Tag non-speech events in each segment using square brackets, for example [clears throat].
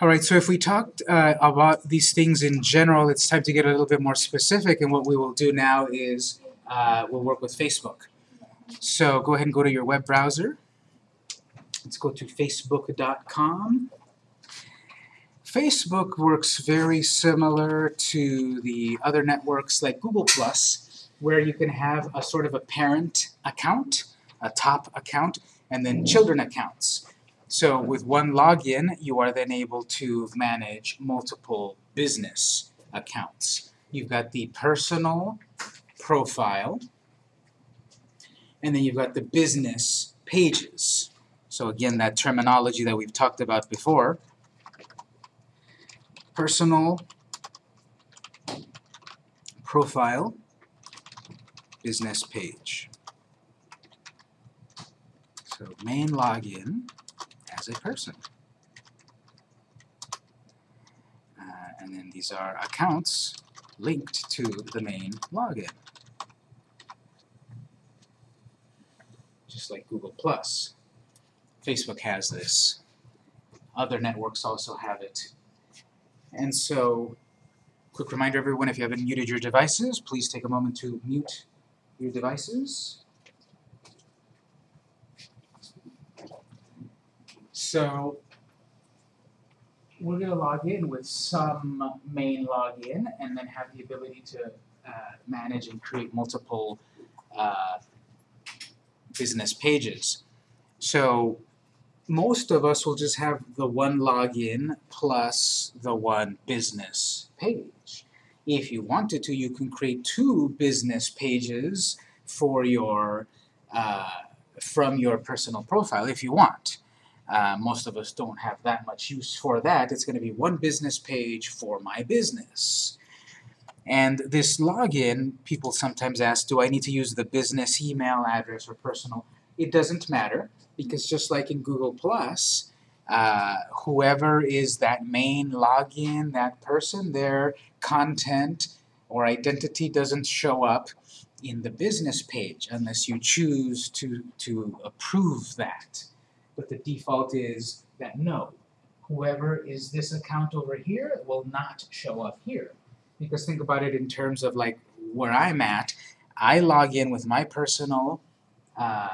All right, so if we talked uh, about these things in general, it's time to get a little bit more specific, and what we will do now is uh, we'll work with Facebook. So go ahead and go to your web browser. Let's go to facebook.com. Facebook works very similar to the other networks like Google+, where you can have a sort of a parent account, a top account, and then children accounts. So with one login, you are then able to manage multiple business accounts. You've got the personal profile, and then you've got the business pages. So again, that terminology that we've talked about before, personal profile, business page. So main login as a person. Uh, and then these are accounts linked to the main login. Just like Google+. Facebook has this. Other networks also have it. And so, quick reminder everyone, if you haven't muted your devices, please take a moment to mute your devices. So we're going to log in with some main login and then have the ability to uh, manage and create multiple uh, business pages. So most of us will just have the one login plus the one business page. If you wanted to, you can create two business pages for your uh, from your personal profile if you want. Uh, most of us don't have that much use for that. It's going to be one business page for my business. And this login, people sometimes ask, do I need to use the business email address or personal? It doesn't matter, because just like in Google+, uh, whoever is that main login, that person, their content or identity doesn't show up in the business page unless you choose to, to approve that but the default is that no, whoever is this account over here will not show up here. Because think about it in terms of like where I'm at, I log in with my personal uh,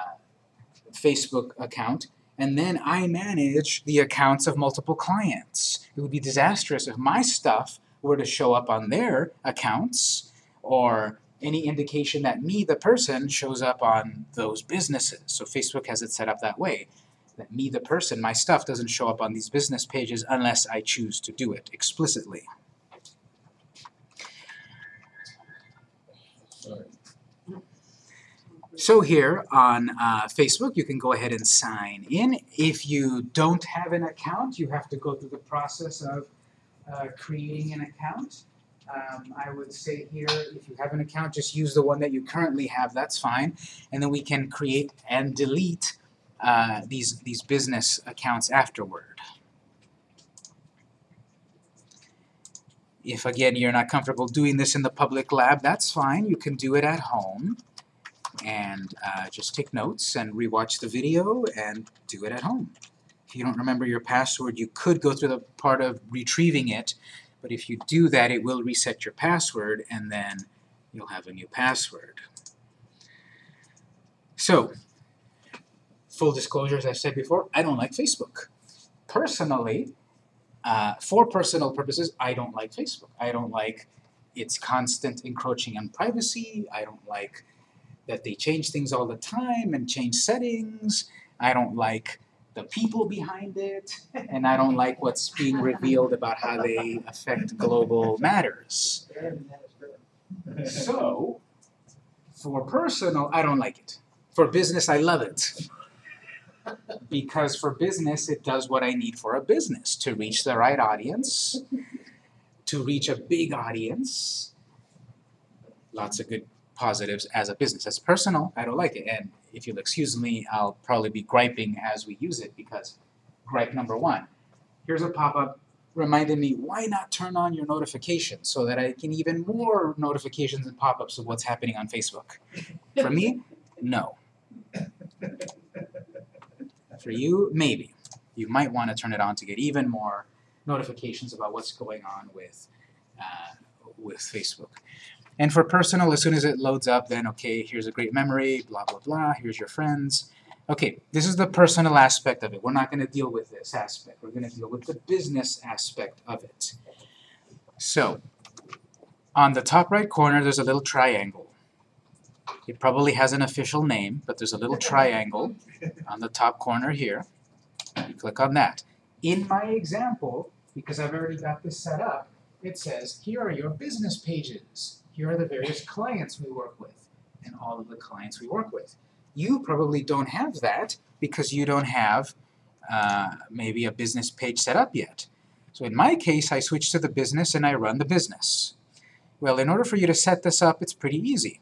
Facebook account, and then I manage the accounts of multiple clients. It would be disastrous if my stuff were to show up on their accounts, or any indication that me, the person, shows up on those businesses. So Facebook has it set up that way that me, the person, my stuff doesn't show up on these business pages unless I choose to do it explicitly. So here on uh, Facebook, you can go ahead and sign in. If you don't have an account, you have to go through the process of uh, creating an account. Um, I would say here, if you have an account, just use the one that you currently have, that's fine. And then we can create and delete uh, these, these business accounts afterward. If, again, you're not comfortable doing this in the public lab, that's fine. You can do it at home and uh, just take notes and rewatch the video and do it at home. If you don't remember your password, you could go through the part of retrieving it, but if you do that, it will reset your password, and then you'll have a new password. So, full disclosure, as I've said before, I don't like Facebook. Personally, uh, for personal purposes, I don't like Facebook. I don't like its constant encroaching on privacy. I don't like that they change things all the time and change settings. I don't like the people behind it, [laughs] and I don't like what's being revealed about how they affect global matters. So, for personal, I don't like it. For business, I love it because for business, it does what I need for a business, to reach the right audience, to reach a big audience. Lots of good positives as a business. As personal, I don't like it. And if you'll excuse me, I'll probably be griping as we use it because gripe number one. Here's a pop-up reminding me, why not turn on your notifications so that I can even more notifications and pop-ups of what's happening on Facebook? For me, no. For you, maybe. You might want to turn it on to get even more notifications about what's going on with uh, with Facebook. And for personal, as soon as it loads up, then okay, here's a great memory, blah blah blah. Here's your friends. Okay, this is the personal aspect of it. We're not going to deal with this aspect. We're going to deal with the business aspect of it. So, on the top right corner, there's a little triangle. It probably has an official name, but there's a little triangle on the top corner here. You click on that. In my example, because I've already got this set up, it says, here are your business pages. Here are the various clients we work with, and all of the clients we work with. You probably don't have that because you don't have uh, maybe a business page set up yet. So in my case, I switch to the business and I run the business. Well, in order for you to set this up, it's pretty easy.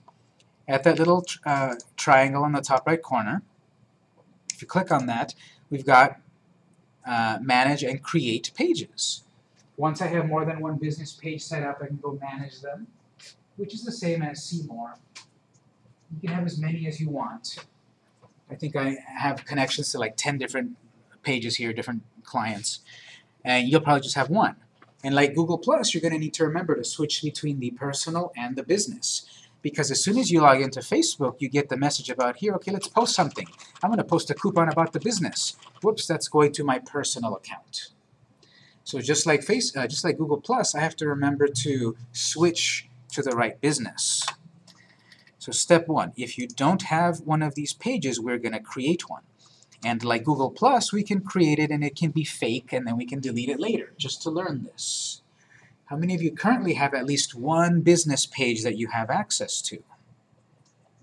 At that little uh, triangle on the top right corner, if you click on that, we've got uh, manage and create pages. Once I have more than one business page set up, I can go manage them, which is the same as see more. You can have as many as you want. I think I have connections to like 10 different pages here, different clients, and you'll probably just have one. And like Google Plus, you're going to need to remember to switch between the personal and the business. Because as soon as you log into Facebook, you get the message about here, okay, let's post something. I'm going to post a coupon about the business. Whoops, that's going to my personal account. So just like Face, uh, just like Google Plus, I have to remember to switch to the right business. So step one, if you don't have one of these pages, we're going to create one. And like Google Plus, we can create it and it can be fake and then we can delete it later, just to learn this. How many of you currently have at least one business page that you have access to?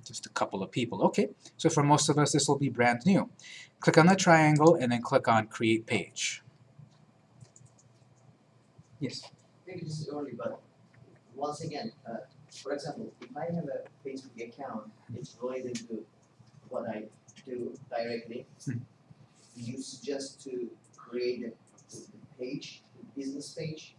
Just a couple of people. Okay, so for most of us this will be brand new. Click on the triangle and then click on Create Page. Yes? Maybe this is early, but once again, uh, for example, if I have a Facebook account, it's related to what I do directly. Hmm. You suggest to create a a page, a business page?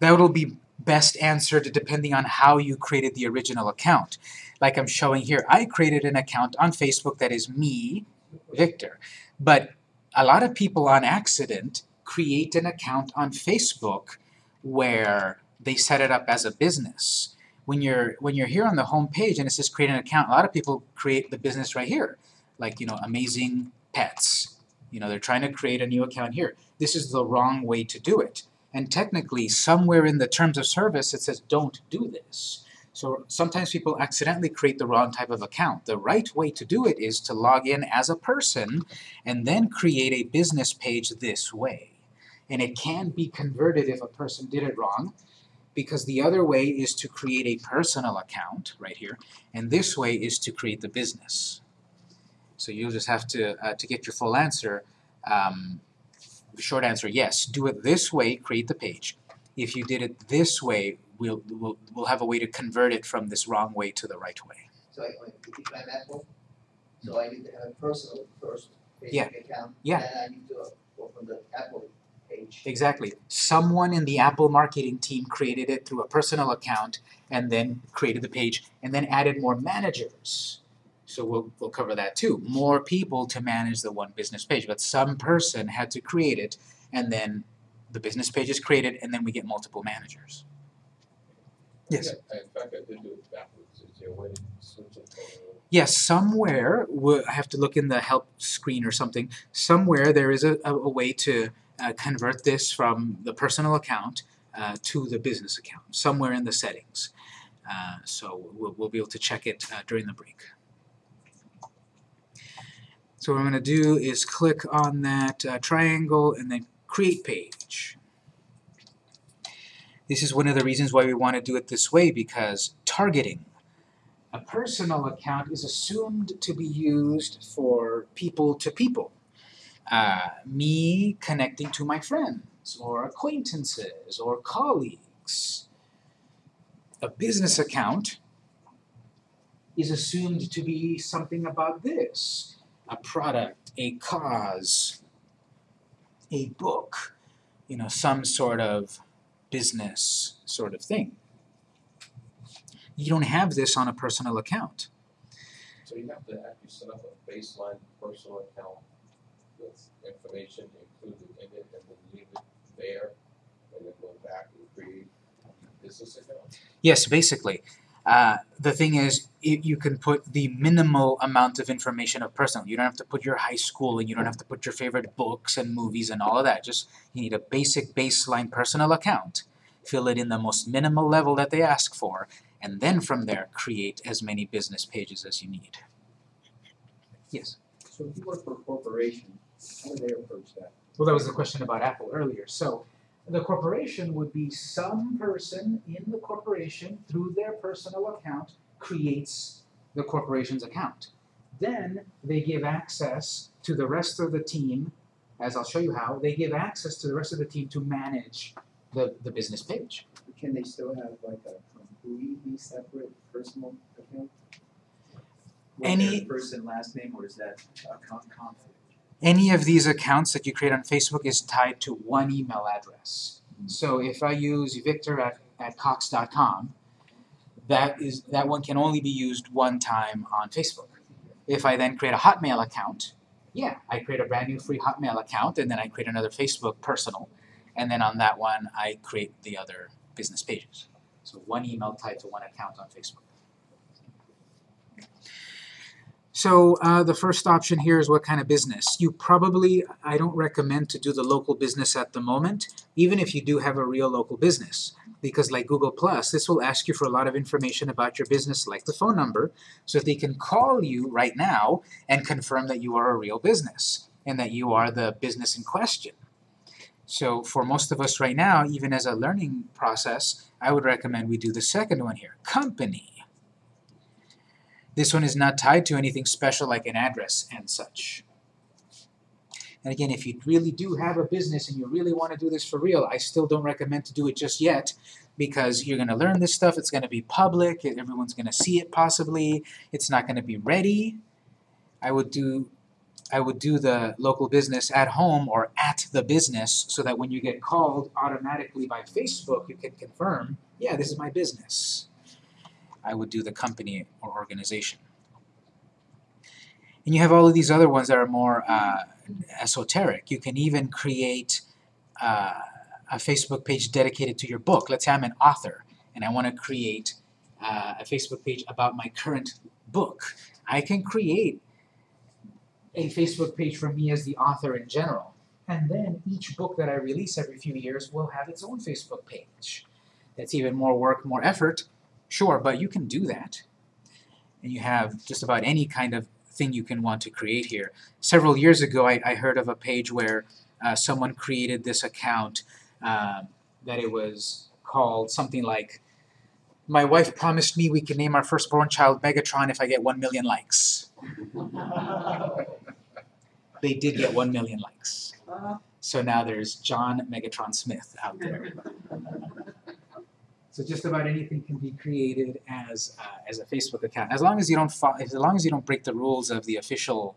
That will be best answered depending on how you created the original account. Like I'm showing here, I created an account on Facebook that is me, Victor. But a lot of people on accident create an account on Facebook where they set it up as a business. When you're when you're here on the home page and it says create an account, a lot of people create the business right here. Like, you know, amazing pets. You know, they're trying to create a new account here. This is the wrong way to do it. And technically, somewhere in the terms of service it says don't do this. So sometimes people accidentally create the wrong type of account. The right way to do it is to log in as a person and then create a business page this way. And it can be converted if a person did it wrong because the other way is to create a personal account right here and this way is to create the business. So you'll just have to, uh, to get your full answer, um, short answer, yes, do it this way, create the page. If you did it this way, we'll, we'll, we'll have a way to convert it from this wrong way to the right way. So I, if I'm Apple, so I need to have a personal first Yeah. Facebook account. Yeah. Then I need to open the Apple page. Exactly. Someone in the Apple marketing team created it through a personal account and then created the page and then added more managers. So we'll, we'll cover that too. More people to manage the one business page, but some person had to create it and then the business page is created and then we get multiple managers. Yes. Yeah, In fact, I did do it backwards, is there a way to switch it Yes, somewhere, wo- I have to look in the help screen or something, somewhere there is a, a, a way to uh, convert this from the personal account uh, to the business account, somewhere in the settings. Uh, so we'll, we'll be able to check it uh, during the break. So what I'm going to do is click on that uh, triangle and then create page. This is one of the reasons why we want to do it this way because targeting a personal account is assumed to be used for people to people. Uh, me connecting to my friends or acquaintances or colleagues. A business account is assumed to be something about this. A product, a cause, a book, you know, some sort of business sort of thing. You don't have this on a personal account. So you have to actually set up a baseline personal account with information included in it and then leave it there and then go back and create a business account? Yes, basically. Uh, the thing is, i you can put the minimal amount of information of personal. You don't have to put your high school and you don't have to put your favorite books and movies and all of that. Just you need a basic baseline personal account. Fill it in the most minimal level that they ask for, and then from there create as many business pages as you need. Yes. So if you work for a corporation, how do they approach that? Well, that was the question about Apple earlier. So the corporation would be some person in the corporation through their personal account creates the corporation's account. Then they give access to the rest of the team, as I'll show you how, they give access to the rest of the team to manage the, the business page. Can they still have like a completely separate personal account? With Any- person last name, or is that a conflict? Any of these accounts that you create on Facebook is tied to one email address. Hmm. So if I use victor at, at cox.com, that is that one can only be used one time on Facebook. If I then create a Hotmail account, yeah, I create a brand new free Hotmail account and then I create another Facebook personal, and then on that one I create the other business pages. So one email tied to one account on Facebook. So uh, the first option here is what kind of business. You probably, I don't recommend to do the local business at the moment, even if you do have a real local business. Because like Google Plus, this will ask you for a lot of information about your business, like the phone number, so they can call you right now and confirm that you are a real business and that you are the business in question. So for most of us right now, even as a learning process, I would recommend we do the second one here, company. This one is not tied to anything special like an address and such. And again, if you really do have a business and you really want to do this for real, I still don't recommend to do it just yet because you're going to learn this stuff, it's going to be public, everyone's going to see it possibly, it's not going to be ready. I would do I would do the local business at home or at the business so that when you get called automatically by Facebook, you can confirm, yeah, this is my business. I would do the company or organization. And you have all of these other ones that are more uh, esoteric. You can even create uh, a Facebook page dedicated to your book. Let's say I'm an author and I want to create uh, a Facebook page about my current book. I can create a Facebook page for me as the author in general. And then each book that I release every few years will have its own Facebook page. That's even more work, more effort, Sure, but you can do that. And you have just about any kind of thing you can want to create here. Several years ago, I, I heard of a page where uh, someone created this account uh, that it was called something like, my wife promised me we can name our firstborn child Megatron if I get 1 million likes. [laughs] They did get 1 million likes. So now there's John Megatron Smith out there. [laughs] So just about anything can be created as uh, as a Facebook account, as long as you don't as long as you don't break the rules of the official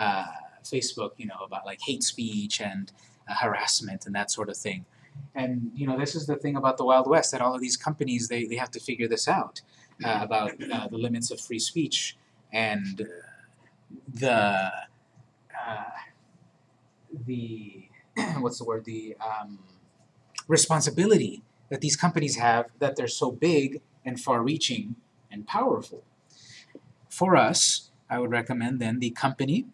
uh, Facebook, you know, about like hate speech and uh, harassment and that sort of thing. And you know, this is the thing about the Wild West that all of these companies they, they have to figure this out uh, about uh, the limits of free speech and uh, the the [clears throat] what's the word the um, responsibility that these companies have that they're so big and far-reaching and powerful. For us, I would recommend then the company.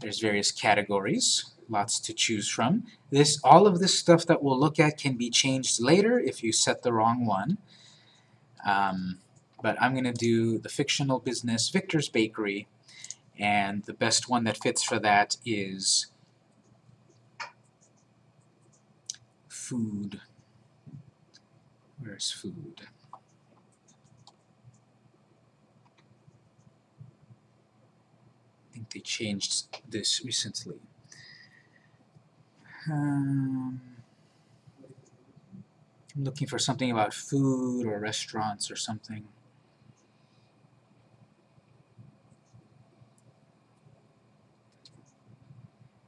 There's various categories, lots to choose from. This, all of this stuff that we'll look at can be changed later if you set the wrong one. Um, but I'm going to do the fictional business Victor's Bakery, and the best one that fits for that is food. Where's food? I think they changed this recently. Um, I'm looking for something about food or restaurants or something.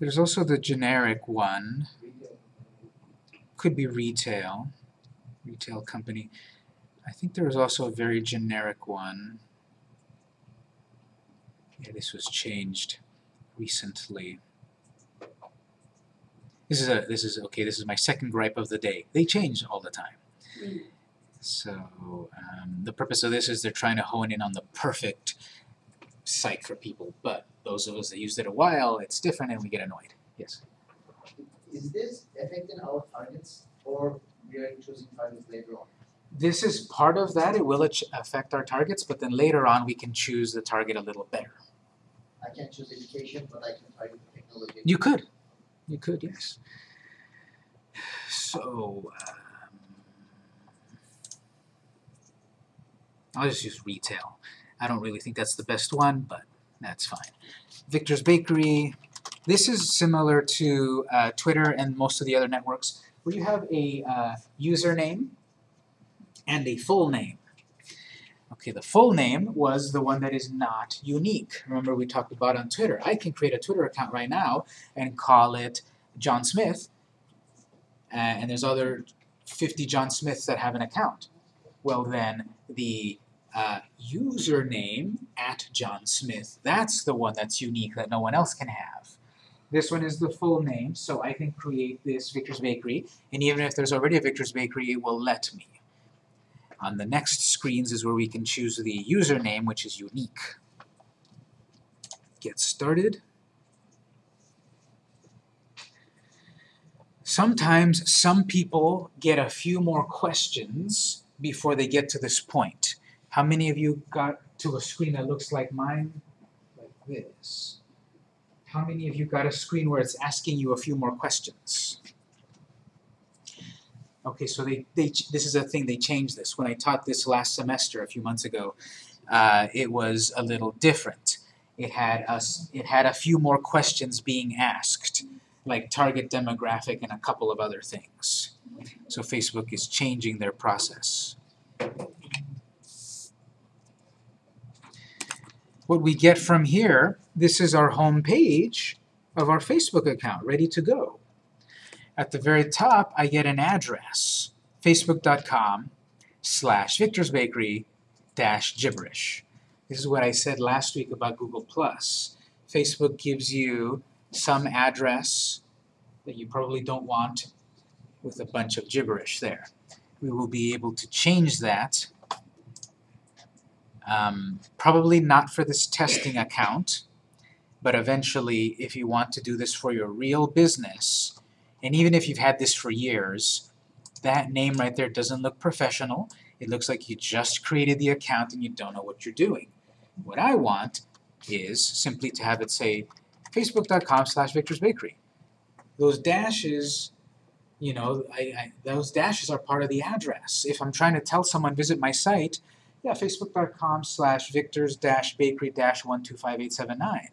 There's also the generic one could be retail, retail company. I think there was also a very generic one. Yeah, this was changed. recently. This is a this is okay. This is my second gripe of the day. They change all the time. So um, the purpose of this is they're trying to hone in on the perfect site for people. But those of us that used it a while, it's different, and we get annoyed. Yes. Is this affecting our targets or we are choosing targets later on? This is part of that. It will affect our targets, but then later on we can choose the target a little better. I can choose education, but I can target technology. You could. You could, yes. So, um, I'll just use retail. I don't really think that's the best one, but that's fine. Victor's Bakery. This is similar to uh, Twitter and most of the other networks, where you have a uh, username and a full name. Okay, the full name was the one that is not unique. Remember we talked about on Twitter. I can create a Twitter account right now and call it John Smith, uh, and there's other 50 John Smiths that have an account. Well then, the uh, username at John Smith, that's the one that's unique that no one else can have. This one is the full name, so I can create this Victor's Bakery, and even if there's already a Victor's Bakery, it will let me. On the next screens is where we can choose the username, which is unique. Get started. Sometimes some people get a few more questions before they get to this point. How many of you got to a screen that looks like mine? Like this. How many of you got a screen where it's asking you a few more questions? Okay, so they, they this is a thing, they changed this. When I taught this last semester a few months ago, uh, it was a little different. It had us it had a few more questions being asked, like target demographic and a couple of other things. So Facebook is changing their process. What we get from here, this is our home page of our Facebook account, ready to go. At the very top, I get an address, facebook.com slash Victor's Bakery dash gibberish. This is what I said last week about Google+. Facebook gives you some address that you probably don't want with a bunch of gibberish there. We will be able to change that, um, probably not for this testing account, but eventually, if you want to do this for your real business, and even if you've had this for years, that name right there doesn't look professional. It looks like you just created the account and you don't know what you're doing. What I want is simply to have it say facebook.com slash Victor's Bakery. Those dashes, you know, I, I, those dashes are part of the address. If I'm trying to tell someone visit my site, yeah, facebook.com slash victors-bakery-125879.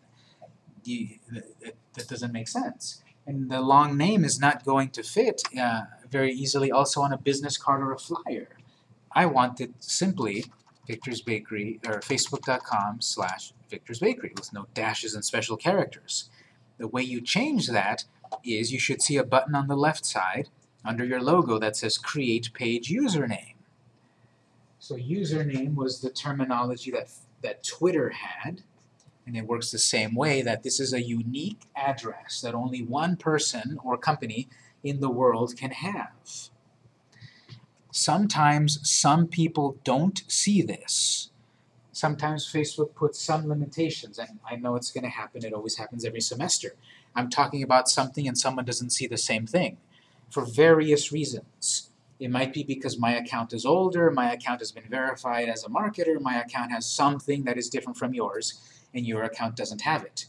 You, that, that doesn't make sense. And the long name is not going to fit uh, very easily also on a business card or a flyer. I want it simply Victor's Bakery or facebook.com slash Victor's Bakery with no dashes and special characters. The way you change that is you should see a button on the left side under your logo that says create page username. So username was the terminology that, that Twitter had and it works the same way that this is a unique address that only one person or company in the world can have. Sometimes some people don't see this. Sometimes Facebook puts some limitations, and I know it's going to happen, it always happens every semester. I'm talking about something and someone doesn't see the same thing for various reasons. It might be because my account is older, my account has been verified as a marketer, my account has something that is different from yours, and your account doesn't have it.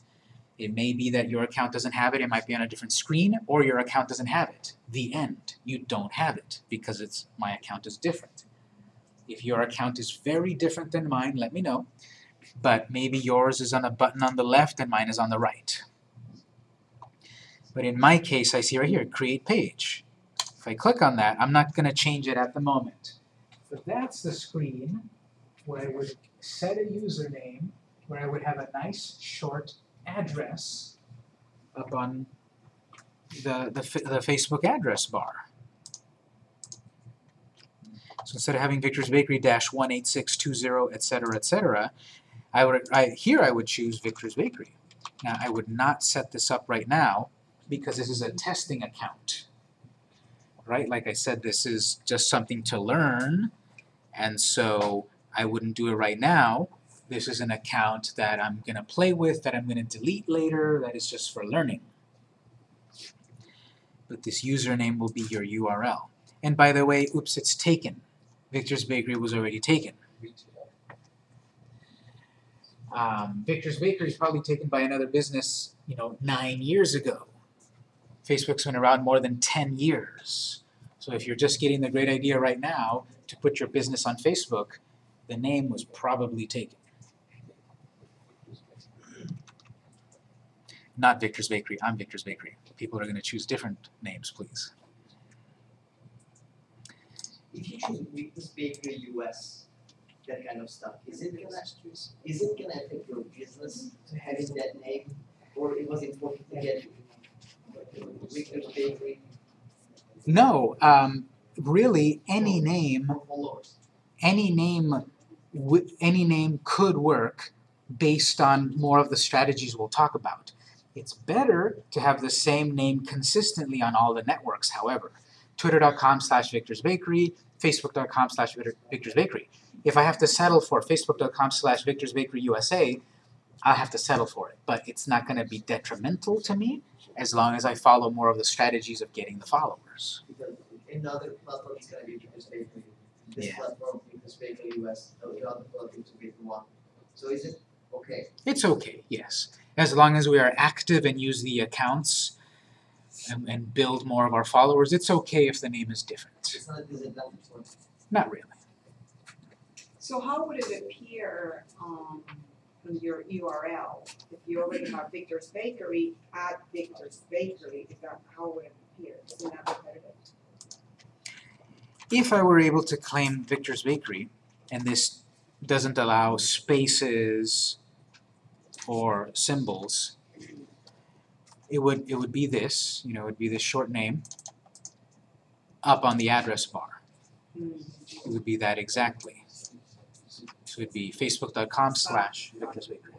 It may be that your account doesn't have it, it might be on a different screen, or your account doesn't have it. The end. You don't have it because it's my account is different. If your account is very different than mine, let me know. But maybe yours is on a button on the left and mine is on the right. But in my case, I see right here, create page. If I click on that, I'm not going to change it at the moment. But that's the screen where I would set a username, where I would have a nice short address up on the, the, the Facebook address bar. So instead of having Victor's Bakery dash 18620, etc., etc., I would I, here I would choose Victor's Bakery. Now, I would not set this up right now because this is a testing account. Right, like I said, this is just something to learn, and so I wouldn't do it right now. This is an account that I'm gonna play with, that I'm gonna delete later, that is just for learning. But this username will be your URL. And by the way, oops, it's taken. Victor's Bakery was already taken. Um, Victor's Bakery is probably taken by another business, you know, nine years ago. Facebook's been around more than ten years. So if you're just getting the great idea right now to put your business on Facebook, the name was probably taken. Not Victor's Bakery, I'm Victor's Bakery. People are gonna choose different names, please. If you choose Victor's Bakery US, that kind of stuff, is it gonna, is it gonna affect your business to having that name? Or it was important to get Victor's Bakery No, um, really, any name any name any name could work based on more of the strategies we'll talk about. It's better to have the same name consistently on all the networks, however. Twitter.com slash Victor's Bakery, Facebook.com slash Victor's Bakery. If I have to settle for Facebook.com slash Victor's Bakery USA, I'll have to settle for it. But it's not going to be detrimental to me as long as I follow more of the strategies of getting the followers. Because another platform is gonna be Victor's Bakery. This Yeah. platform, Victor's Bakery US, the other platform, Bakery One. So is it okay? It's okay, yes. As long as we are active and use the accounts and, and build more of our followers, it's okay if the name is different. It's not a disadvantage for Not really. So how would it appear um on your URL? If you already have Victor's Bakery, add Victor's Bakery, is that, how would it appear? Isn't that repetitive? If I were able to claim Victor's Bakery, and this doesn't allow spaces or symbols, it would it would be this, you know, it would be this short name up on the address bar. Hmm. It would be that exactly. So it'd be facebook.com slash Victor's Bakery.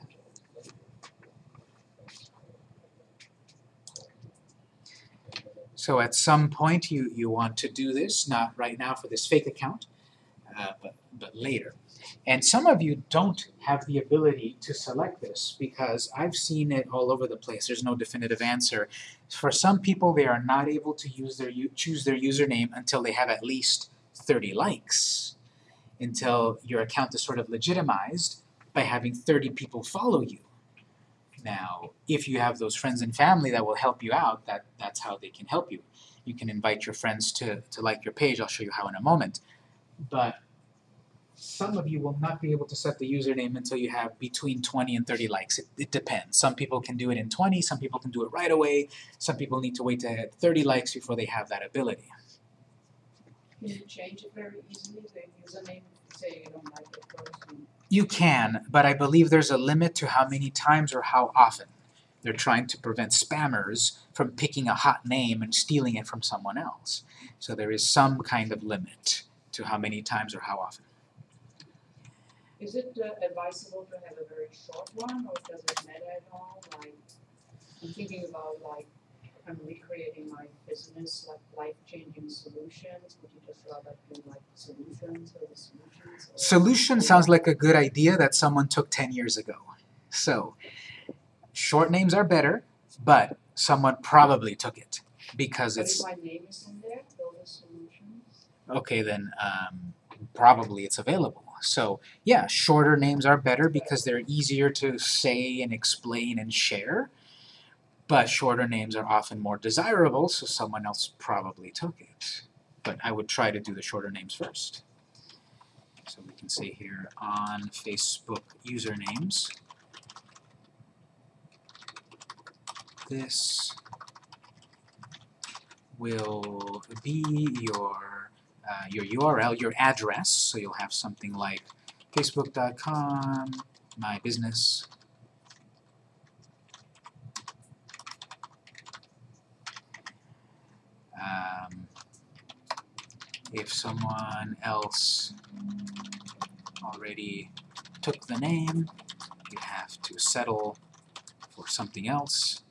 So at some point you, you want to do this, not right now for this fake account, uh, but, but later. And some of you don't have the ability to select this because I've seen it all over the place. There's no definitive answer. For some people, they are not able to use their choose their username until they have at least 30 likes, until your account is sort of legitimized by having 30 people follow you. Now, if you have those friends and family that will help you out, that, that's how they can help you. You can invite your friends to, to like your page, I'll show you how in a moment. But some of you will not be able to set the username until you have between 20 and 30 likes. It, it depends. Some people can do it in 20, some people can do it right away, some people need to wait to hit 30 likes before they have that ability. Can you change it very easily, the username, say you don't like it person? You can, but I believe there's a limit to how many times or how often. They're trying to prevent spammers from picking a hot name and stealing it from someone else. So there is some kind of limit to how many times or how often. Is it uh, advisable to have a very short one, or does it matter at all, like, I'm thinking about like, I'm recreating my business, like life-changing solutions, would you just rather do like solutions or the solutions? or- Solution sounds like a good idea that someone took 10 years ago. So, short names are better, but someone probably took it because But it's my name is in there, those are solutions? okay then um, probably it's available. So yeah, shorter names are better because they're easier to say and explain and share. But shorter names are often more desirable, so someone else probably took it. But I would try to do the shorter names first. So we can see here on Facebook usernames. This will be your uh, your URL, your address, so you'll have something like facebook.com, my business. Um, if someone else already took the name, you have to settle for something else.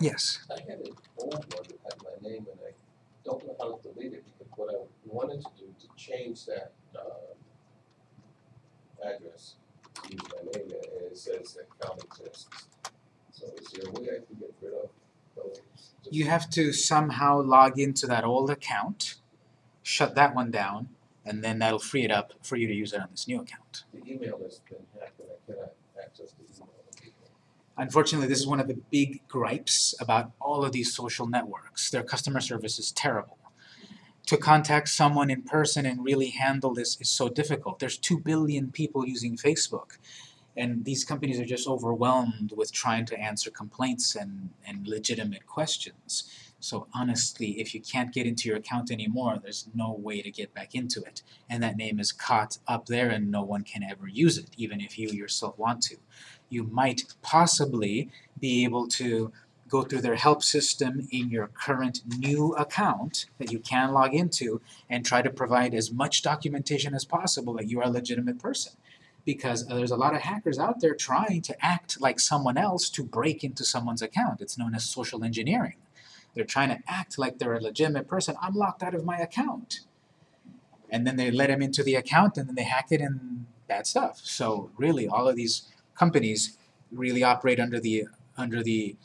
Yes. I had an old one that had my name and I don't know how to delete it because what I wanted to do to change that, um, address, to use my name and it says that account exists. So is there a way I can get rid of those? You have to somehow log into that old account, shut that one down, and then that'll free it up for you to use it on this new account. The email has been hacked and I cannot access the email. Unfortunately, this is one of the big gripes about all of these social networks. Their customer service is terrible. To contact someone in person and really handle this is so difficult. There's 2 billion people using Facebook, and these companies are just overwhelmed with trying to answer complaints and, and legitimate questions. So honestly, if you can't get into your account anymore, there's no way to get back into it. And that name is caught up there and no one can ever use it, even if you yourself want to you might possibly be able to go through their help system in your current new account that you can log into and try to provide as much documentation as possible that you are a legitimate person. Because uh, there's a lot of hackers out there trying to act like someone else to break into someone's account. It's known as social engineering. They're trying to act like they're a legitimate person. I'm locked out of my account. And then they let them into the account and then they hack it and bad stuff. So really all of these companies really operate under the under the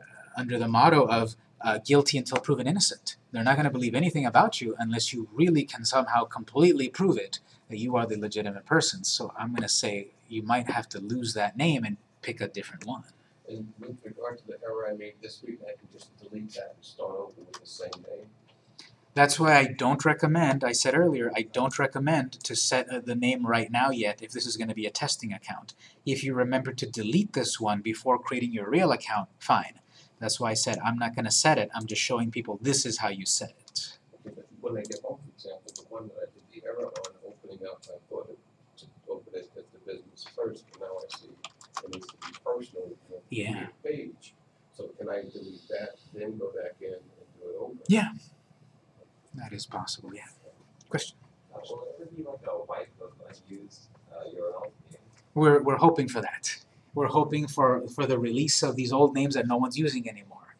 uh, under the motto of uh, guilty until proven innocent. They're not going to believe anything about you unless you really can somehow completely prove it that you are the legitimate person. So I'm going to say you might have to lose that name and pick a different one. And with regard to the error I made this week, I can just delete that and start over with the same name. That's why I don't recommend, I said earlier, I don't recommend to set uh, the name right now yet if this is going to be a testing account. If you remember to delete this one before creating your real account, fine. That's why I said I'm not going to set it, I'm just showing people this is how you set it. Okay, but When I get home, for example, the one that I did the error on opening up, I thought it to open it as the business first, but now I see it needs to be personal, Yeah. page. So can I delete that, then go back in and do it over? Yeah. That is possible, yeah. Question? We're, we're hoping for that. We're hoping for, for the release of these old names that no one's using anymore.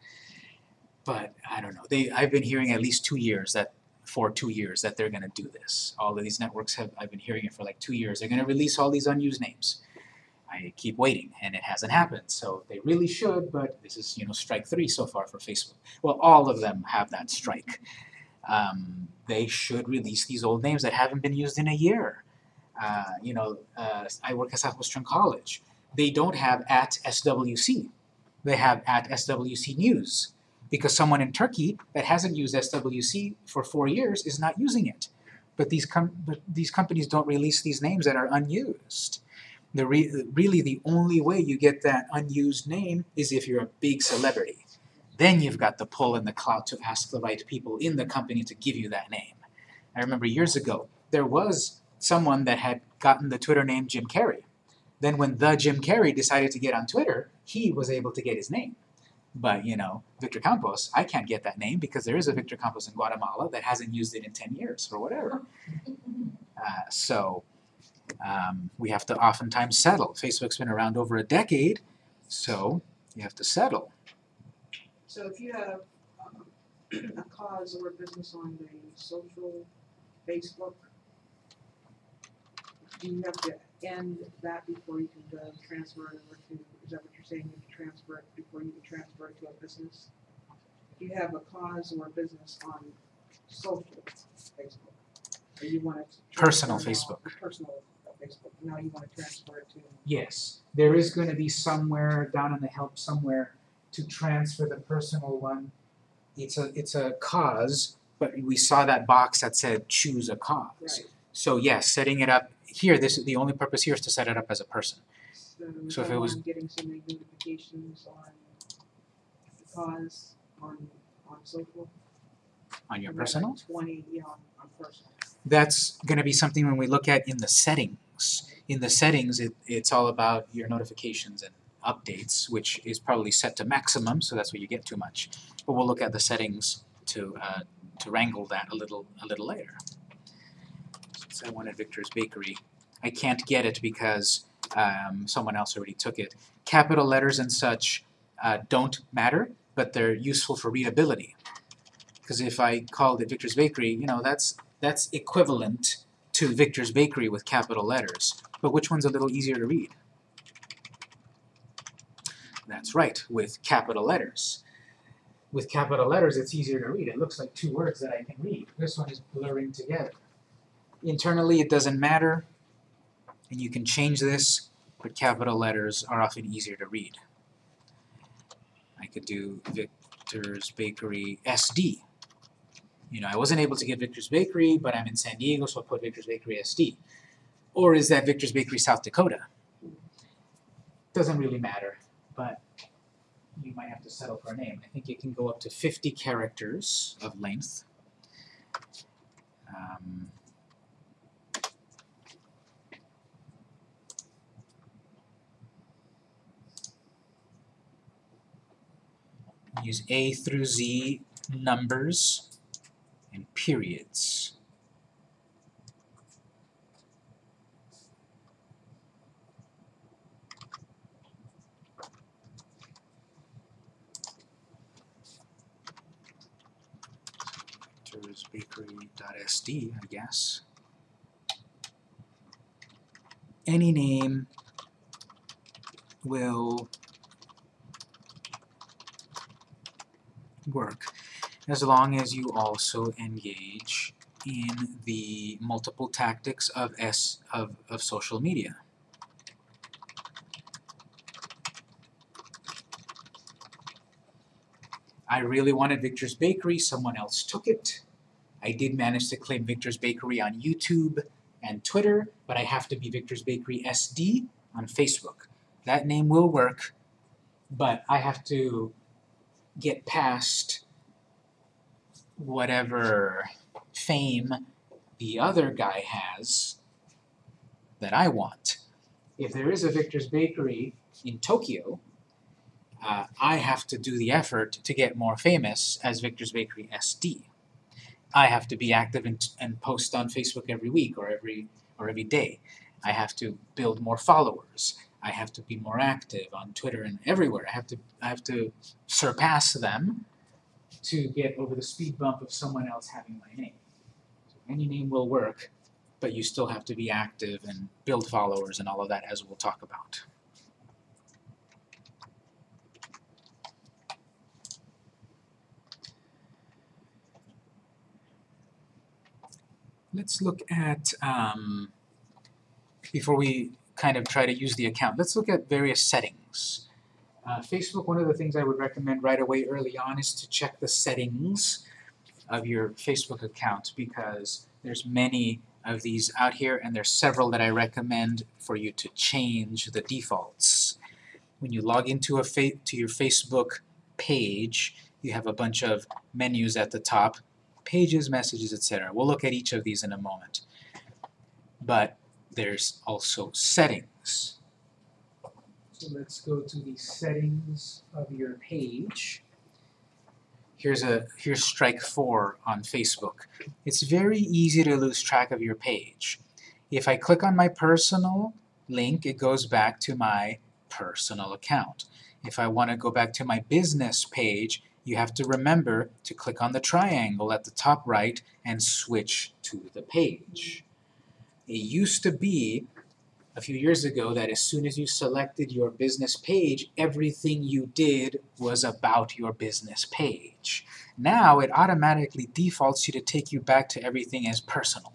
But I don't know. They I've been hearing at least two years that for two years that they're gonna do this. All of these networks have I've been hearing it for like two years. They're gonna release all these unused names. I keep waiting and it hasn't happened. So they really should, but this is you know strike three so far for Facebook. Well all of them have that strike. Um, they should release these old names that haven't been used in a year. Uh, you know, uh, I work at Southwestern College. They don't have at SWC. They have at SWC News because someone in Turkey that hasn't used SWC for four years is not using it. But these com- but these companies don't release these names that are unused. The re- really the only way you get that unused name is if you're a big celebrity. Then you've got the pull and the clout to ask the right people in the company to give you that name. I remember years ago there was someone that had gotten the Twitter name Jim Carrey. Then when the Jim Carrey decided to get on Twitter, he was able to get his name. But you know, Victor Campos, I can't get that name because there is a Victor Campos in Guatemala that hasn't used it in 10 years or whatever. [laughs] Uh, so um, we have to oftentimes settle. Facebook's been around over a decade, so you have to settle. So if you have um, [clears throat] a cause or a business on the social Facebook, do you have to end that before you can uh, transfer it over to, is that what you're saying, you can transfer it before you can transfer it to a business? If you have a cause or a business on social Facebook, or you want to. Personal Facebook. Personal Facebook, now you want to transfer it to. Yes, there is going to be somewhere down in the help somewhere to transfer the personal one. It's a it's a cause, but we saw that box that said choose a cause. Right. So yes, setting it up here. This is the only purpose here is to set it up as a person. So So if it was- I'm getting so many notifications on the cause on on social. On your I'm personal, Twenty, yeah, on on personal. that's going to be something when we look at in the settings. In the settings, it, it's all about your notifications and updates, which is probably set to maximum, so that's where you get too much. But we'll look at the settings to uh, to wrangle that a little a little later. Since I wanted Victor's Bakery, I can't get it because um, someone else already took it. Capital letters and such uh, don't matter, but they're useful for readability. Because if I called it Victor's Bakery, you know, that's that's equivalent to Victor's Bakery with capital letters. But which one's a little easier to read? That's right, with capital letters. With capital letters, it's easier to read. It looks like two words that I can read. This one is blurring together. Internally, it doesn't matter, and you can change this, but capital letters are often easier to read. I could do Victor's Bakery SD. You know, I wasn't able to get Victor's Bakery, but I'm in San Diego, so I'll put Victor's Bakery SD. Or is that Victor's Bakery South Dakota? Doesn't really matter, but you might have to settle for a name. I think it can go up to 50 characters of length. Um, use A through Z numbers and periods. Bakery.sd, I guess. Any name will work as long as you also engage in the multiple tactics of S of, of social media. I really wanted Victor's Bakery, someone else took it. I did manage to claim Victor's Bakery on YouTube and Twitter, but I have to be Victor's Bakery SD on Facebook. That name will work, but I have to get past whatever fame the other guy has that I want. If there is a Victor's Bakery in Tokyo, uh, I have to do the effort to get more famous as Victor's Bakery SD. I have to be active and, and post on Facebook every week or every or every day. I have to build more followers. I have to be more active on Twitter and everywhere. I have to I have to surpass them to get over the speed bump of someone else having my name. So any name will work, but you still have to be active and build followers and all of that as we'll talk about. Let's look at, um, before we kind of try to use the account, let's look at various settings. Uh, Facebook, one of the things I would recommend right away early on is to check the settings of your Facebook account because there's many of these out here and there's several that I recommend for you to change the defaults. When you log into a to your Facebook page, you have a bunch of menus at the top pages, messages, etc. We'll look at each of these in a moment. But there's also settings. So let's go to the settings of your page. Here's a here's strike four on Facebook. It's very easy to lose track of your page. If I click on my personal link, it goes back to my personal account. If I want to go back to my business page, you have to remember to click on the triangle at the top right and switch to the page. It used to be a few years ago that as soon as you selected your business page, everything you did was about your business page. Now it automatically defaults you to take you back to everything as personal.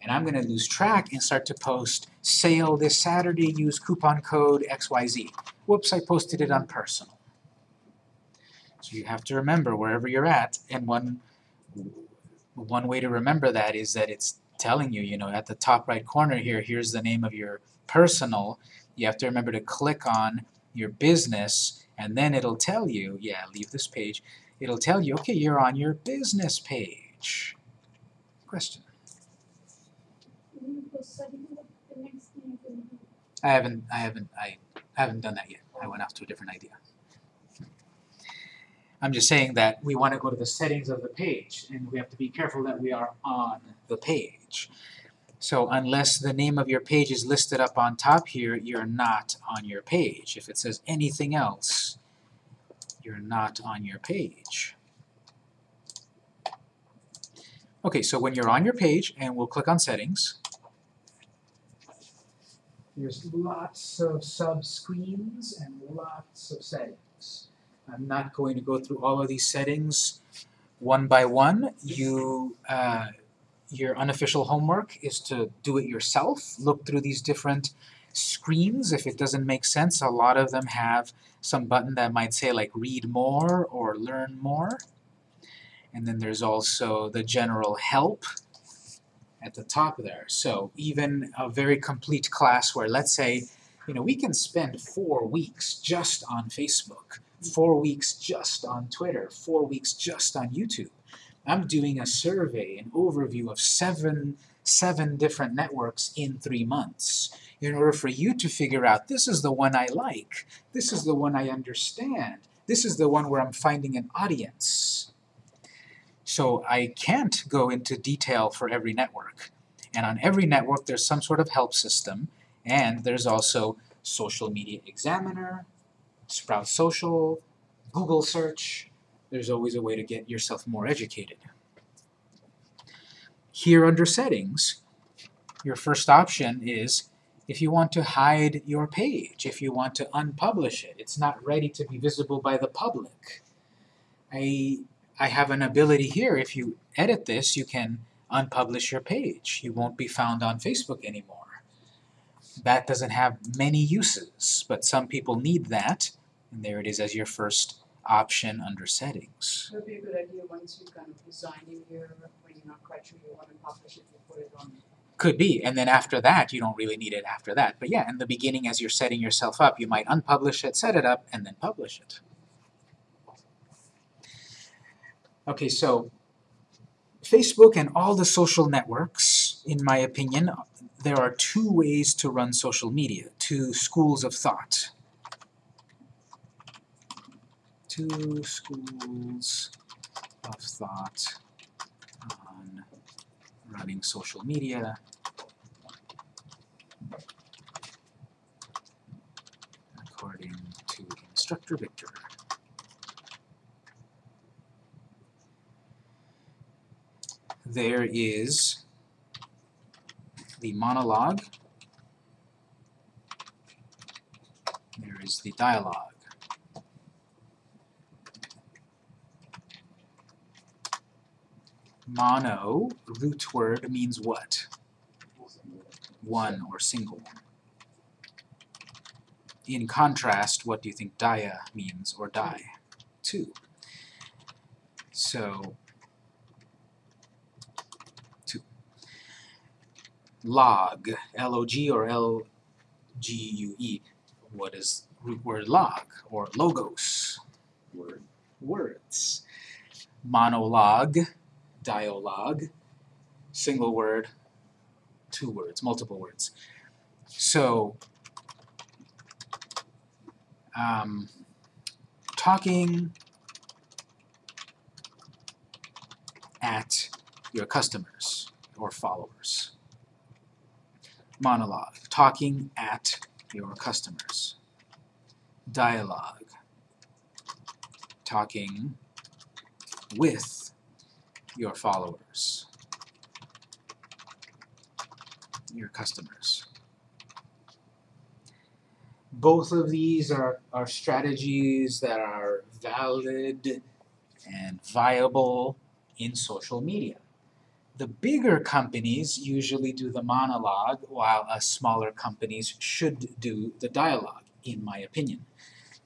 And I'm going to lose track and start to post sale this Saturday, use coupon code XYZ. Whoops, I posted it on personal. So you have to remember wherever you're at, and one one way to remember that is that it's telling you, you know, at the top right corner here, here's the name of your personal. You have to remember to click on your business, and then it'll tell you, yeah, leave this page. It'll tell you, okay, you're on your business page. Question? I haven't, I haven't, I haven't done that yet. I went off to a different idea. I'm just saying that we want to go to the settings of the page, and we have to be careful that we are on the page. So unless the name of your page is listed up on top here, you're not on your page. If it says anything else, you're not on your page. Okay, so when you're on your page, and we'll click on settings, there's lots of sub-screens and lots of settings. I'm not going to go through all of these settings one by one. You, uh, your unofficial homework is to do it yourself. Look through these different screens. If it doesn't make sense, a lot of them have some button that might say like read more or learn more. And then there's also the general help at the top there. So even a very complete class where let's say, you know, we can spend four weeks just on Facebook, four weeks just on Twitter, four weeks just on YouTube. I'm doing a survey, an overview of seven, seven different networks in three months in order for you to figure out this is the one I like, this is the one I understand, this is the one where I'm finding an audience. So I can't go into detail for every network. And on every network there's some sort of help system, and there's also Social Media Examiner, Sprout Social, Google Search. There's always a way to get yourself more educated. Here under Settings, your first option is if you want to hide your page, if you want to unpublish it, it's not ready to be visible by the public. I, I have an ability here, if you edit this, you can unpublish your page. You won't be found on Facebook anymore. That doesn't have many uses, but some people need that, and there it is as your first option under settings. Would be a good idea once you kind of design in here, when you're not quite sure you want to publish it, you put it on. Could be, and then after that, you don't really need it after that. But yeah, in the beginning as you're setting yourself up, you might unpublish it, set it up, and then publish it. Okay, so Facebook and all the social networks, in my opinion, there are two ways to run social media, two schools of thought. Two schools of thought on running social media. According to instructor Victor. There is the monologue. There is the dialogue. Mono, root word, means what? One or single. In contrast, what do you think dia means, or die? Two. So, two. Log, L-O-G or L-G-U-E. What is root word log, or logos? Word. Words. Monologue, dialogue, single word, two words, multiple words. So, um, talking at your customers or followers. Monologue, talking at your customers. Dialogue, talking with your followers, your customers. Both of these are, are strategies that are valid and viable in social media. The bigger companies usually do the monologue, while us smaller companies should do the dialogue, in my opinion.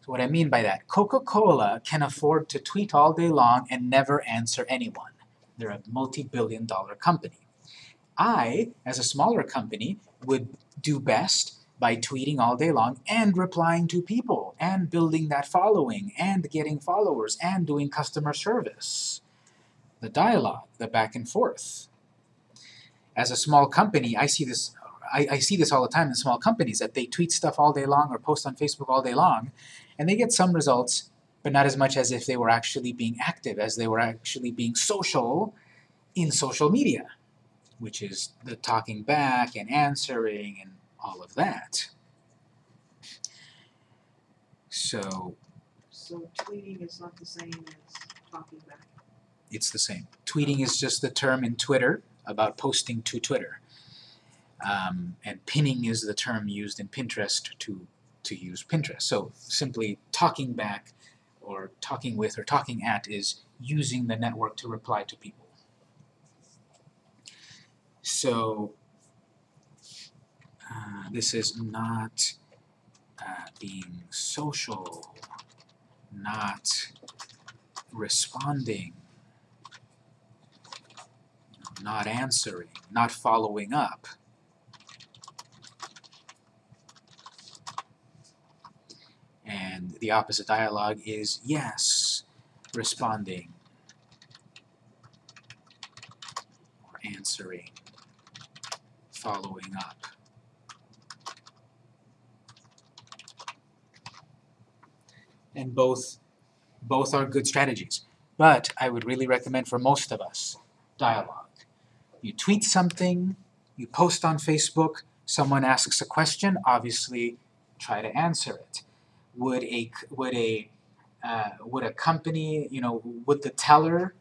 So what I mean by that, Coca-Cola can afford to tweet all day long and never answer anyone. They're a multi-billion dollar company. I, as a smaller company, would do best by tweeting all day long and replying to people and building that following and getting followers and doing customer service. The dialogue, the back and forth. As a small company, I see this I, I see this all the time in small companies that they tweet stuff all day long or post on Facebook all day long and they get some results but not as much as if they were actually being active, as they were actually being social in social media. which is the talking back and answering and all of that. So So tweeting is not the same as talking back. it's the same. Tweeting is just the term in Twitter about posting to Twitter. Um, and pinning is the term used in Pinterest to, to use Pinterest. So simply talking back or talking with or talking at is using the network to reply to people. So uh, this is not uh, being social, not responding, not answering, not following up. And the opposite dialogue is yes, responding, or answering, following up. And both both are good strategies. But I would really recommend for most of us dialogue. You tweet something, you post on Facebook, someone asks a question, obviously try to answer it. Would a would a uh, would a company, you know, would the teller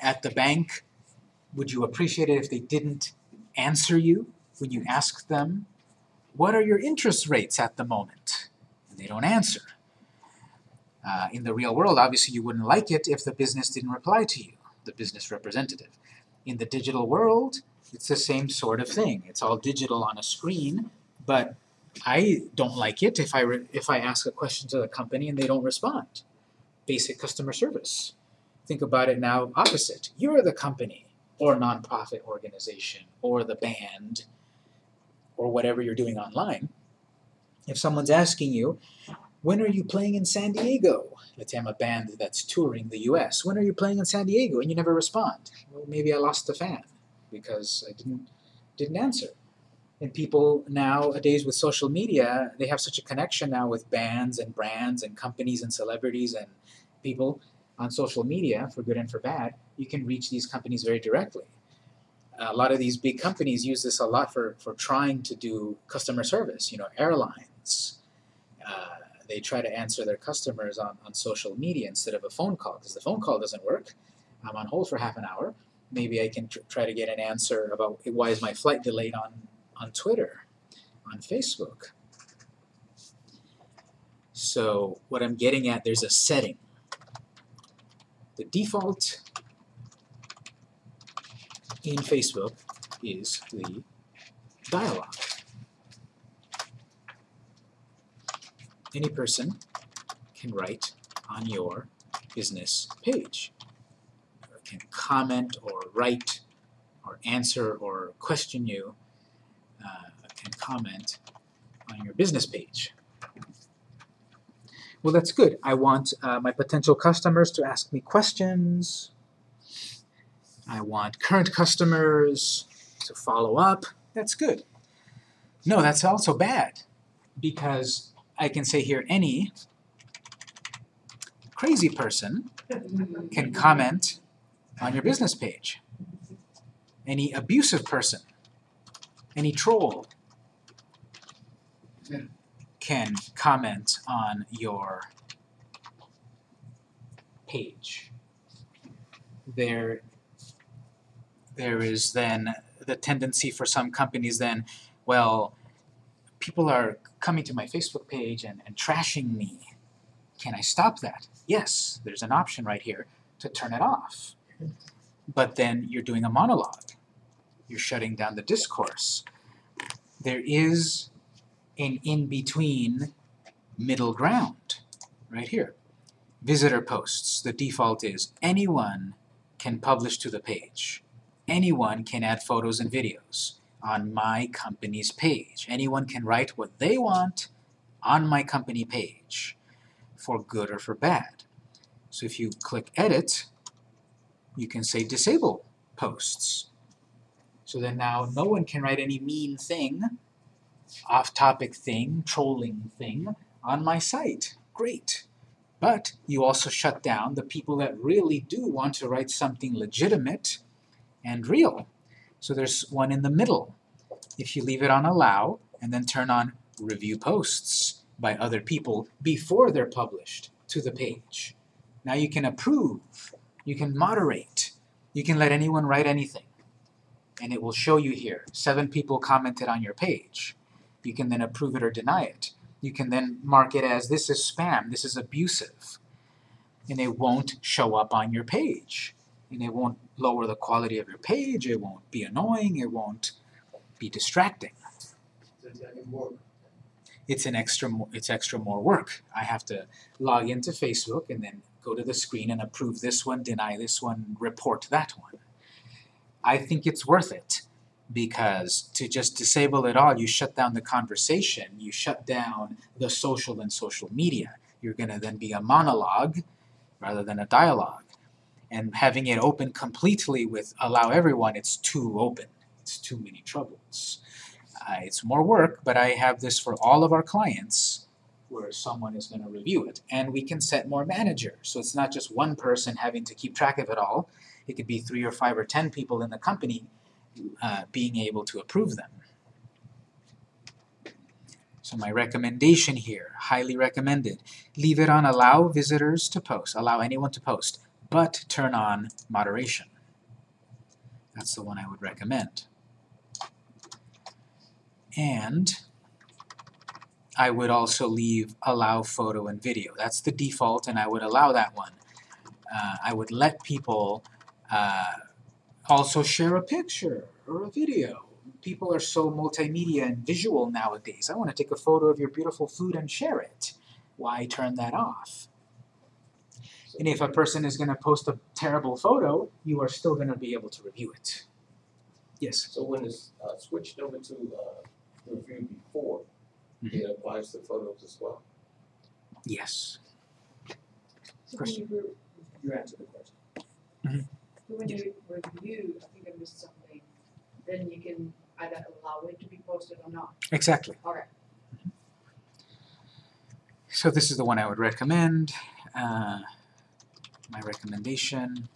at the bank, would you appreciate it if they didn't answer you when you ask them, what are your interest rates at the moment? And they don't answer. Uh, in the real world, obviously you wouldn't like it if the business didn't reply to you, the business representative. In the digital world, it's the same sort of thing. It's all digital on a screen, but I don't like it if I, if I ask a question to the company and they don't respond. Basic customer service. Think about it now opposite. You're the company or nonprofit organization or the band or whatever you're doing online. If someone's asking you, when are you playing in San Diego? Let's say I'm a band that's touring the US. When are you playing in San Diego? And you never respond. Well, maybe I lost a fan because I didn't didn't answer. And people nowadays with social media, they have such a connection now with bands and brands and companies and celebrities and people on social media, for good and for bad, you can reach these companies very directly. A lot of these big companies use this a lot for, for trying to do customer service, you know, airlines. Uh, they try to answer their customers on, on social media instead of a phone call because the phone call doesn't work. I'm on hold for half an hour. Maybe I can tr- try to get an answer about why is my flight delayed on, on Twitter, on Facebook. So what I'm getting at, there's a setting. The default in Facebook is the dialogue. Any person can write on your business page, can comment or write or answer or question you, uh, can comment on your business page. Well, that's good. I want uh, my potential customers to ask me questions. I want current customers to follow up. That's good. No, that's also bad because I can say here any crazy person can comment on your business page. Any abusive person, any troll can comment on your page. There, there is then the tendency for some companies then, well, people are coming to my Facebook page and, and trashing me. Can I stop that? Yes, there's an option right here to turn it off. But then you're doing a monologue. You're shutting down the discourse. There is an in-between middle ground right here. Visitor posts, the default is anyone can publish to the page. Anyone can add photos and videos on my company's page. Anyone can write what they want on my company page, for good or for bad. So if you click edit, you can say disable posts. So then now no one can write any mean thing, off-topic thing, trolling thing on my site. Great. But you also shut down the people that really do want to write something legitimate and real. So there's one in the middle. If you leave it on allow and then turn on review posts by other people before they're published to the page. Now you can approve, you can moderate, you can let anyone write anything. And it will show you here, seven people commented on your page. You can then approve it or deny it. You can then mark it as this is spam, this is abusive. And it won't show up on your page. And it won't lower the quality of your page, it won't be annoying, it won't be distracting. It's an extra, it's extra more work. I have to log into Facebook and then go to the screen and approve this one, deny this one, report that one. I think it's worth it because to just disable it all, you shut down the conversation, you shut down the social and social media. You're gonna then be a monologue rather than a dialogue. And having it open completely with allow everyone, it's too open. It's too many troubles. Uh, it's more work, but I have this for all of our clients where someone is gonna review it. And we can set more managers, so it's not just one person having to keep track of it all. It could be three or five or ten people in the company uh, being able to approve them. So my recommendation here, highly recommended, leave it on allow visitors to post, allow anyone to post, but turn on moderation. That's the one I would recommend. And I would also leave allow photo and video. That's the default and I would allow that one. Uh, I would let people uh, also share a picture or a video. People are so multimedia and visual nowadays. I want to take a photo of your beautiful food and share it. Why turn that off? And if a person is going to post a terrible photo, you are still going to be able to review it. Yes? So when it's uh, switched over to uh, review before, it applies to photos as well? Yes. So when you, re- You answered the question. So when you review, I think I missed something, then you can either allow it to be posted or not. Exactly. Okay. So this is the one I would recommend. Uh, my recommendation.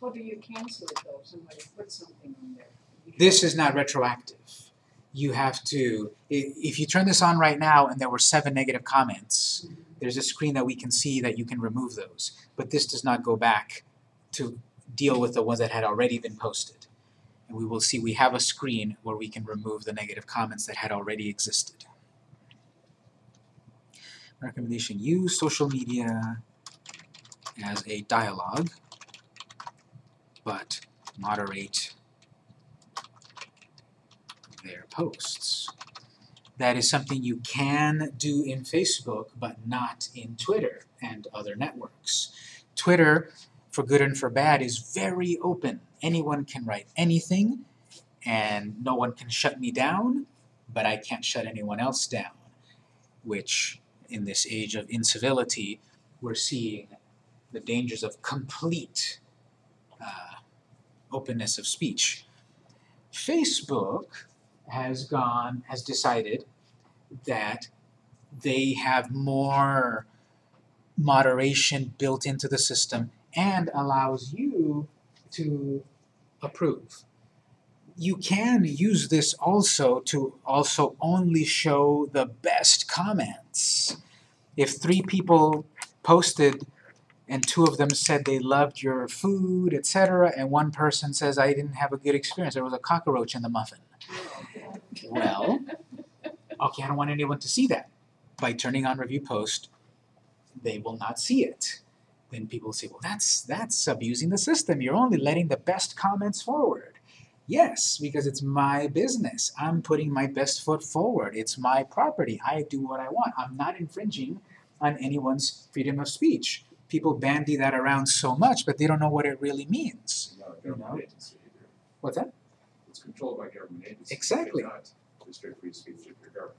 How do you cancel it though, somebody puts something on there? This is not retroactive. You have to, if you turn this on right now and there were seven negative comments, Mhm. there's a screen that we can see that you can remove those. But this does not go back to deal with the ones that had already been posted. And we will see we have a screen where we can remove the negative comments that had already existed. Recommendation, use social media as a dialogue, but moderate their posts. That is something you can do in Facebook, but not in Twitter and other networks. Twitter, for good and for bad, is very open. Anyone can write anything, and no one can shut me down, but I can't shut anyone else down. Which, in this age of incivility, we're seeing the dangers of complete uh, openness of speech. Facebook has gone, has decided that they have more moderation built into the system and allows you to approve. You can use this also to also only show the best comments. If three people posted and two of them said they loved your food, etc., and one person says I didn't have a good experience, there was a cockroach in the muffin. Well, okay, I don't want anyone to see that. By turning on review post, they will not see it. Then people say, well, that's that's abusing the system. You're only letting the best comments forward. Yes, because it's my business. I'm putting my best foot forward. It's my property. I do what I want. I'm not infringing on anyone's freedom of speech. People bandy that around so much, but they don't know what it really means. You know? What's that? It's controlled by government agencies. Exactly. You cannot free speech of.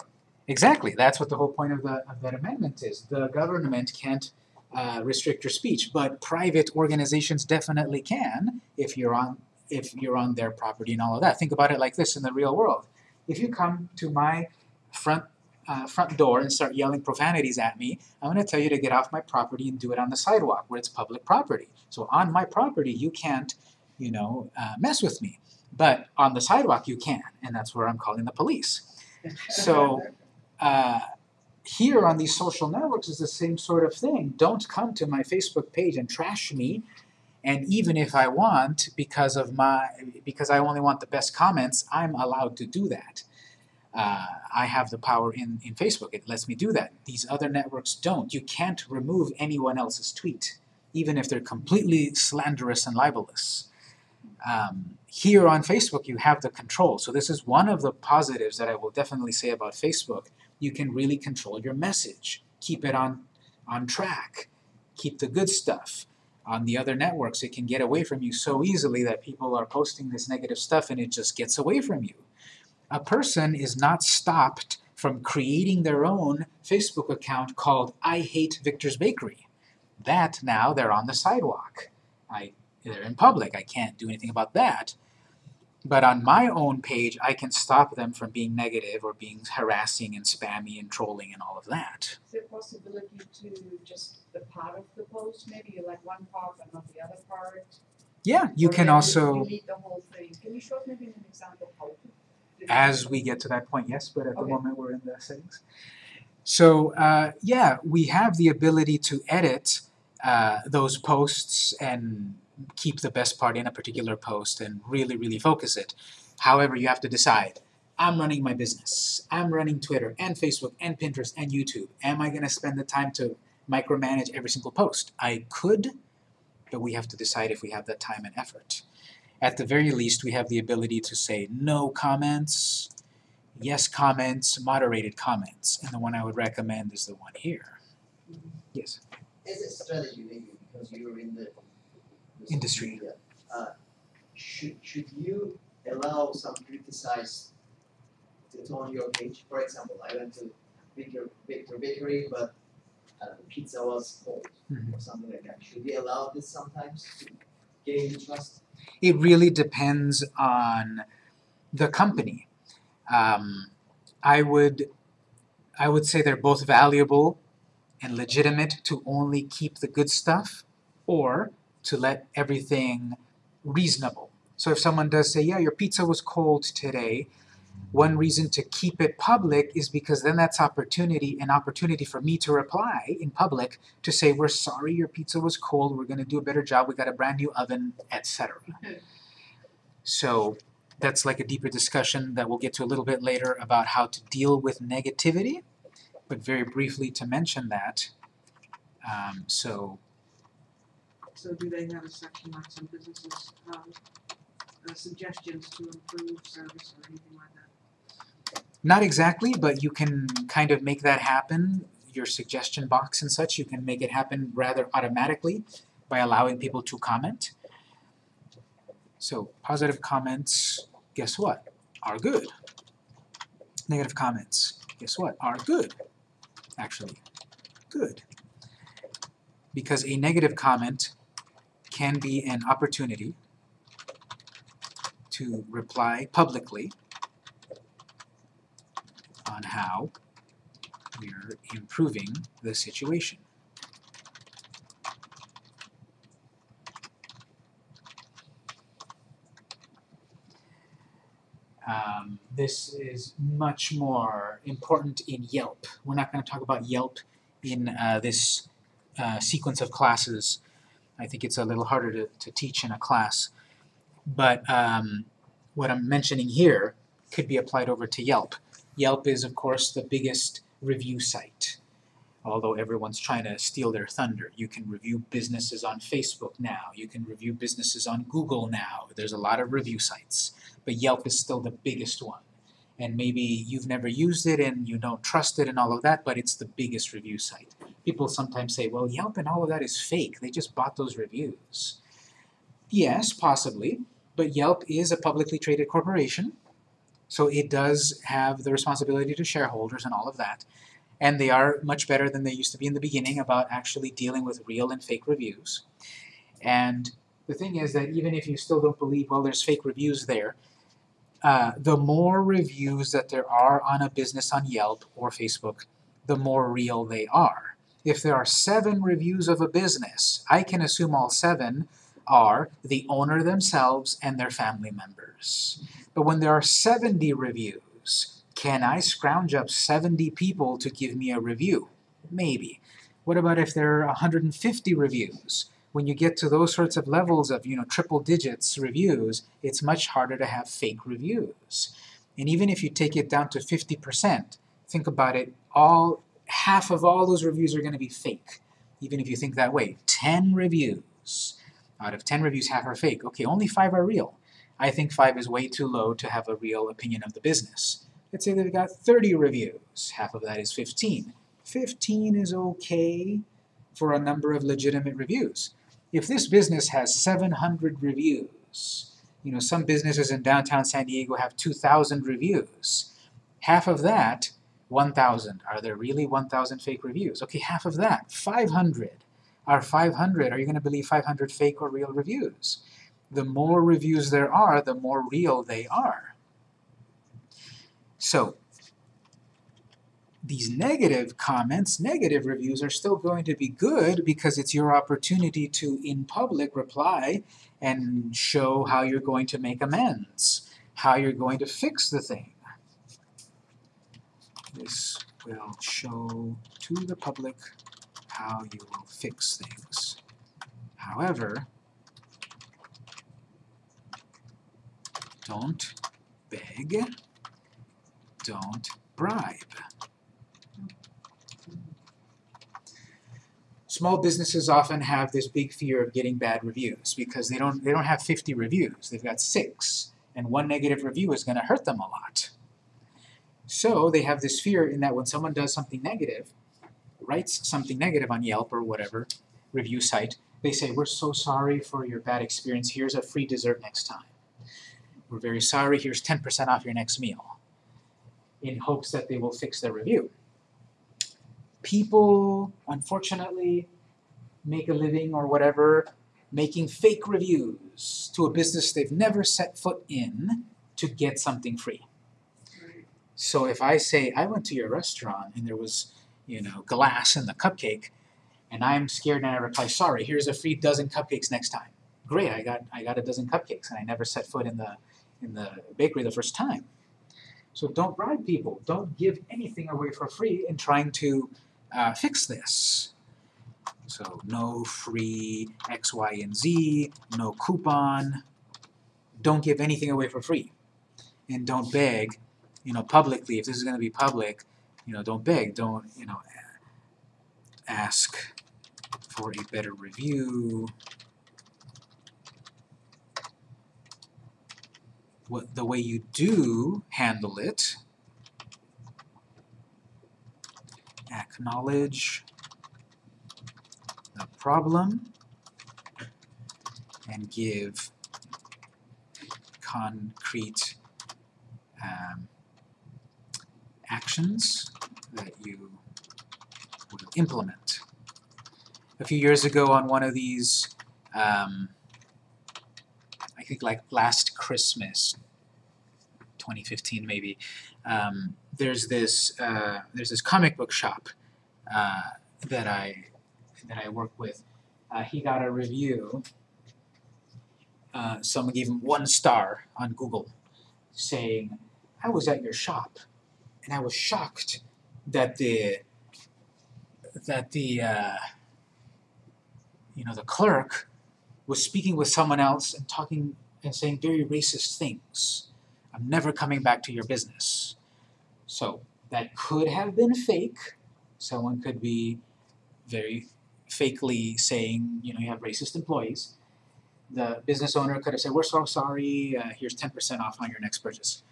Exactly. That's what the whole point of the of that amendment is. The government can't uh, restrict your speech, but private organizations definitely can if you're on if you're on their property and all of that. Think about it like this in the real world. If you come to my front uh, front door and start yelling profanities at me, I'm going to tell you to get off my property and do it on the sidewalk where it's public property. So on my property, you can't, you know, uh, mess with me. But on the sidewalk, you can, and that's where I'm calling the police. So, uh, here on these social networks is the same sort of thing. Don't come to my Facebook page and trash me. And even if I want, because of my, because I only want the best comments, I'm allowed to do that. Uh, I have the power in, in Facebook. It lets me do that. These other networks don't. You can't remove anyone else's tweet, even if they're completely slanderous and libelous. Um, here on Facebook, you have the control. So this is one of the positives that I will definitely say about Facebook. You can really control your message, keep it on, on track, keep the good stuff. On the other networks, it can get away from you so easily that people are posting this negative stuff and it just gets away from you. A person is not stopped from creating their own Facebook account called I Hate Victor's Bakery. That now they're on the sidewalk. I, they're in public. I can't do anything about that. But on my own page, I can stop them from being negative or being harassing and spammy and trolling and all of that. Is there possibility to just the part of the post, maybe you like one part but not the other part? Yeah, you Or can also, delete the whole thing. Can you show maybe an example how to? as we get to that point, yes, but at the moment we're in the settings. So uh, yeah, we have the ability to edit uh, those posts and keep the best part in a particular post and really, really focus it. However, you have to decide, I'm running my business. I'm running Twitter and Facebook and Pinterest and YouTube. Am I going to spend the time to micromanage every single post? I could, but we have to decide if we have that time and effort. At the very least, we have the ability to say no comments, yes comments, moderated comments, and the one I would recommend is the one here. Yes. As a strategy, maybe because you're in the Industry. uh, should should you allow some criticize to, to on your page? For example, I went to Victor Victor Bakery, but uh, the pizza was cold Mhm. or something like that. Should we allow this sometimes to gain trust? It really depends on the company. Um, I would I would say they're both valuable and legitimate to only keep the good stuff or to let everything reasonable. So if someone does say, yeah, your pizza was cold today, one reason to keep it public is because then that's opportunity, an opportunity for me to reply in public to say, we're sorry your pizza was cold, we're gonna do a better job, we got a brand new oven, etc. [laughs] So that's like a deeper discussion that we'll get to a little bit later about how to deal with negativity, but very briefly to mention that. Um, so So do they have a section like some businesses, uh, suggestions to improve service or anything like that? Not exactly, but you can kind of make that happen. Your suggestion box and such, you can make it happen rather automatically by allowing people to comment. So positive comments, guess what, are good. Negative comments, guess what, are good. Actually, good. Because a negative comment can be an opportunity to reply publicly on how we're improving the situation. Um, this is much more important in Yelp. We're not going to talk about Yelp in uh, this uh, sequence of classes. I think it's a little harder to, to teach in a class. But um, what I'm mentioning here could be applied over to Yelp. Yelp is, of course, the biggest review site. Although everyone's trying to steal their thunder. You can review businesses on Facebook now. You can review businesses on Google now. There's a lot of review sites. But Yelp is still the biggest one. And maybe you've never used it and you don't trust it and all of that, but it's the biggest review site. People sometimes say, well, Yelp and all of that is fake. They just bought those reviews. Yes, possibly. But Yelp is a publicly traded corporation. So it does have the responsibility to shareholders and all of that. And they are much better than they used to be in the beginning about actually dealing with real and fake reviews. And the thing is that even if you still don't believe, well, there's fake reviews there, uh, the more reviews that there are on a business on Yelp or Facebook, the more real they are. If there are seven reviews of a business, I can assume all seven are the owner themselves and their family members. But when there are 70 reviews, can I scrounge up 70 people to give me a review? Maybe. What about if there are 150 reviews? When you get to those sorts of levels of, you know, triple digits reviews, it's much harder to have fake reviews. And even if you take it down to 50%, think about it, all half of all those reviews are going to be fake. Even if you think that way, 10 reviews. Out of 10 reviews, half are fake. Okay, only 5 are real. I think 5 is way too low to have a real opinion of the business. Let's say they've got 30 reviews. Half of that is 15. 15 is okay for a number of legitimate reviews. If this business has 700 reviews, you know, some businesses in downtown San Diego have 2,000 reviews. Half of that, 1,000. Are there really 1,000 fake reviews? Okay, half of that, 500. Are 500, are you going to believe 500 fake or real reviews? The more reviews there are, the more real they are. So, these negative comments, negative reviews are still going to be good because it's your opportunity to, in public, reply and show how you're going to make amends, how you're going to fix the thing. This will show to the public how you will fix things. However, don't beg, don't bribe. Small businesses often have this big fear of getting bad reviews because they don't they don't have 50 reviews. They've got 6 and one negative review is going to hurt them a lot. So they have this fear in that when someone does something negative, writes something negative on Yelp or whatever review site, they say, we're so sorry for your bad experience, here's a free dessert next time. We're very sorry, here's 10% off your next meal, in hopes that they will fix their review. People, unfortunately, make a living or whatever making fake reviews to a business they've never set foot in to get something free. So if I say, I went to your restaurant and there was, you know, glass in the cupcake, and I'm scared and I reply, sorry, here's a free dozen cupcakes next time. Great, I got I got a dozen cupcakes and I never set foot in the in the bakery the first time. So don't bribe people. Don't give anything away for free in trying to uh, fix this. So no free X, Y, and Z, no coupon. Don't give anything away for free. And don't beg you know, publicly, if this is going to be public, you know, don't beg, don't, you know, ask for a better review. What the way you do handle it, acknowledge the problem and give concrete um, actions that you implement. A few years ago on one of these, um, I think like last Christmas, 2015 maybe, um, there's this uh, there's this comic book shop uh, that I that I work with. Uh, he got a review. Uh, someone gave him one star on Google, saying, "I was at your shop and I was shocked that the that the uh, you know the clerk was speaking with someone else and talking and saying very racist things. I'm never coming back to your business. So that could have been fake. Someone could be very fakely saying, you know, you have racist employees. The business owner could have said, we're so sorry, uh, here's 10% off on your next purchase.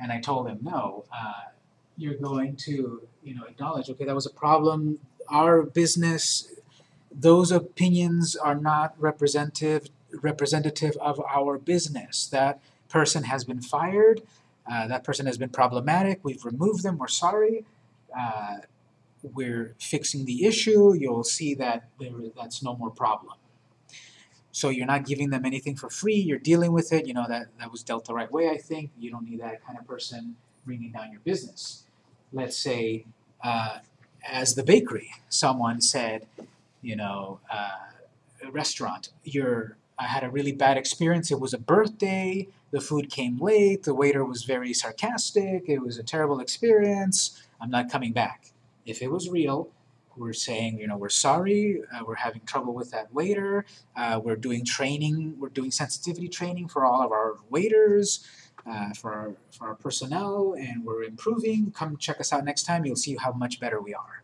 And I told him, no, uh, you're going to, you know, acknowledge, okay, that was a problem. Our business, those opinions are not representative representative of our business. That person has been fired. Uh, that person has been problematic. We've removed them. We're sorry. Uh, we're fixing the issue. You'll see that there, that's no more problem. So you're not giving them anything for free. You're dealing with it. You know that that was dealt the right way. I think you don't need that kind of person bringing down your business. Let's say, uh, as the bakery, someone said, you know, uh, a restaurant. You're I had a really bad experience. It was a birthday. The food came late. The waiter was very sarcastic. It was a terrible experience. I'm not coming back. If it was real, we're saying, you know, we're sorry. Uh, we're having trouble with that waiter. Uh, we're doing training. We're doing sensitivity training for all of our waiters, uh, for our, for our personnel, and we're improving. Come check us out next time. You'll see how much better we are.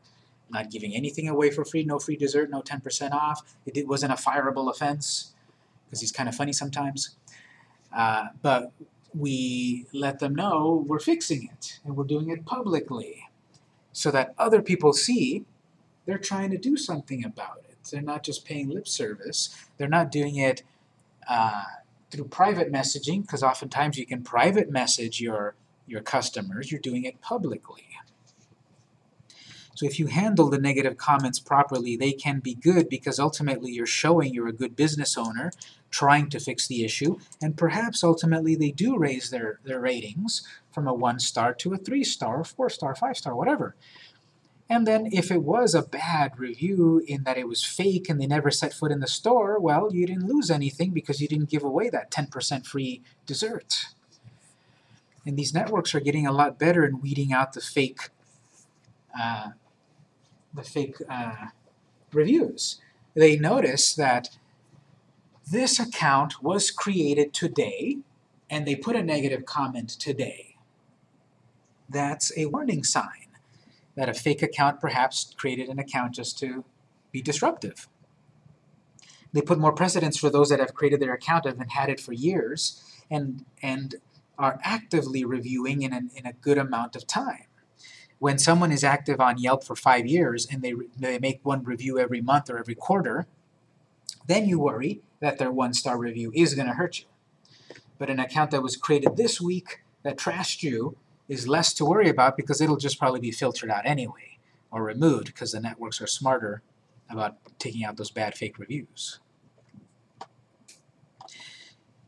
Not giving anything away for free. No free dessert. No 10% off. It, it wasn't a fireable offense because he's kind of funny sometimes. Uh, but we let them know we're fixing it and we're doing it publicly so that other people see they're trying to do something about it. They're not just paying lip service. They're not doing it uh, through private messaging because oftentimes you can private message your your customers. You're doing it publicly. So if you handle the negative comments properly, they can be good because ultimately you're showing you're a good business owner trying to fix the issue, and perhaps ultimately they do raise their, their ratings from a one star to a three star, four star, five star, whatever. And then if it was a bad review in that it was fake and they never set foot in the store, well, you didn't lose anything because you didn't give away that 10% free dessert. And these networks are getting a lot better in weeding out the fake uh, the fake uh, reviews. They notice that this account was created today and they put a negative comment today. That's a warning sign that a fake account perhaps created an account just to be disruptive. They put more precedence for those that have created their account and had it for years and, and are actively reviewing in, an, in a good amount of time when someone is active on Yelp for five years and they, they make one review every month or every quarter, then you worry that their one-star review is going to hurt you. But an account that was created this week that trashed you is less to worry about because it'll just probably be filtered out anyway or removed because the networks are smarter about taking out those bad fake reviews.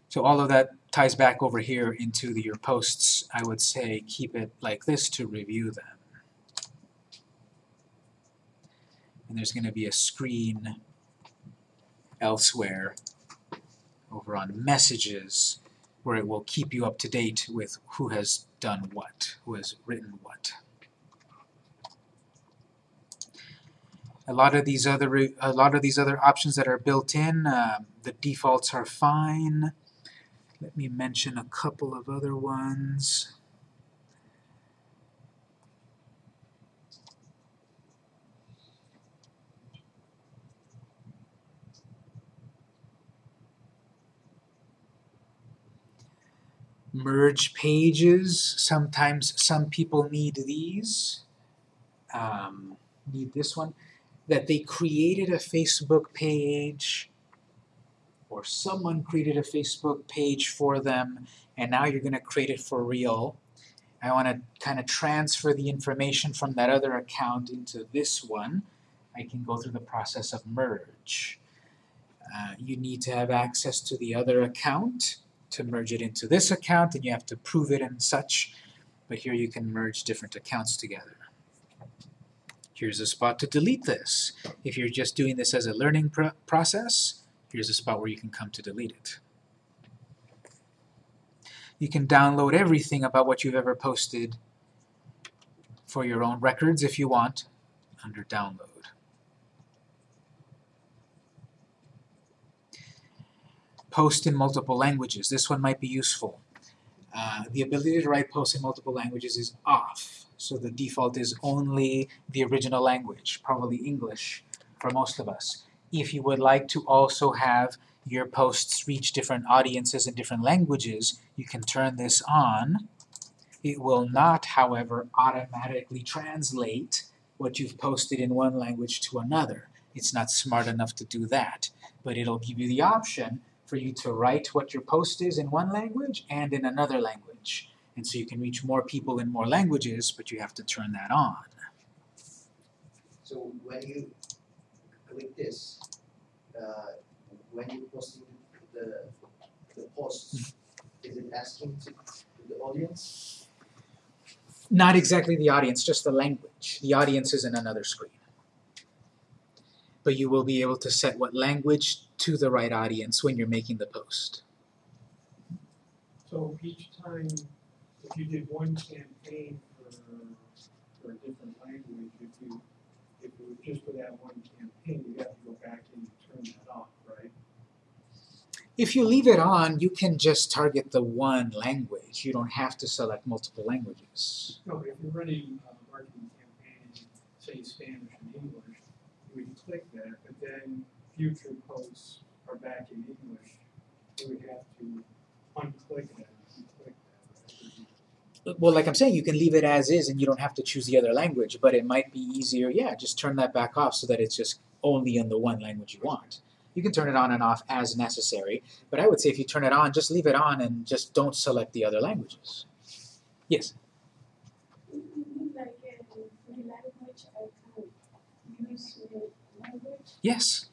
So all of that ties back over here into the, your posts. I would say keep it like this to review them. and there's going to be a screen elsewhere over on messages where it will keep you up to date with who has done what, who has written what. A lot of these other a lot of these other options that are built in, uh, the defaults are fine. Let me mention a couple of other ones. Merge pages. Sometimes some people need these. Um, need this one. That they created a Facebook page or someone created a Facebook page for them and now you're going to create it for real. I want to kind of transfer the information from that other account into this one. I can go through the process of merge. Uh, you need to have access to the other account to merge it into this account and you have to prove it and such. But here you can merge different accounts together. Here's a spot to delete this. If you're just doing this as a learning pr process, here's a spot where you can come to delete it. You can download everything about what you've ever posted for your own records if you want under download. Post in multiple languages. This one might be useful. Uh, the ability to write posts in multiple languages is off, so the default is only the original language, probably English for most of us. If you would like to also have your posts reach different audiences in different languages, you can turn this on. It will not, however, automatically translate what you've posted in one language to another. It's not smart enough to do that, but it'll give you the option for you to write what your post is in one language and in another language. And so you can reach more people in more languages, but you have to turn that on. So when you click this, uh, when you posting the, the posts, is it asking to the audience? Not exactly the audience, just the language. The audience is in another screen. but you will be able to set what language to the right audience when you're making the post. So each time, if you did one campaign for, for a different language, if you, if it was just for that one campaign, you'd have to go back and turn that off, right? If you leave it on, you can just target the one language. You don't have to select multiple languages. No, but if you're running a marketing campaign, say Spanish and English, you would click that, but then future posts are back in English, we would have to unclick that, unclick that, right? Well, like I'm saying, you can leave it as is and you don't have to choose the other language, but it might be easier, yeah, just turn that back off so that it's just only in the one language you want. You can turn it on and off as necessary, but I would say if you turn it on, just leave it on and just don't select the other languages. Yes? like uh, my language, I can use my language. Yes.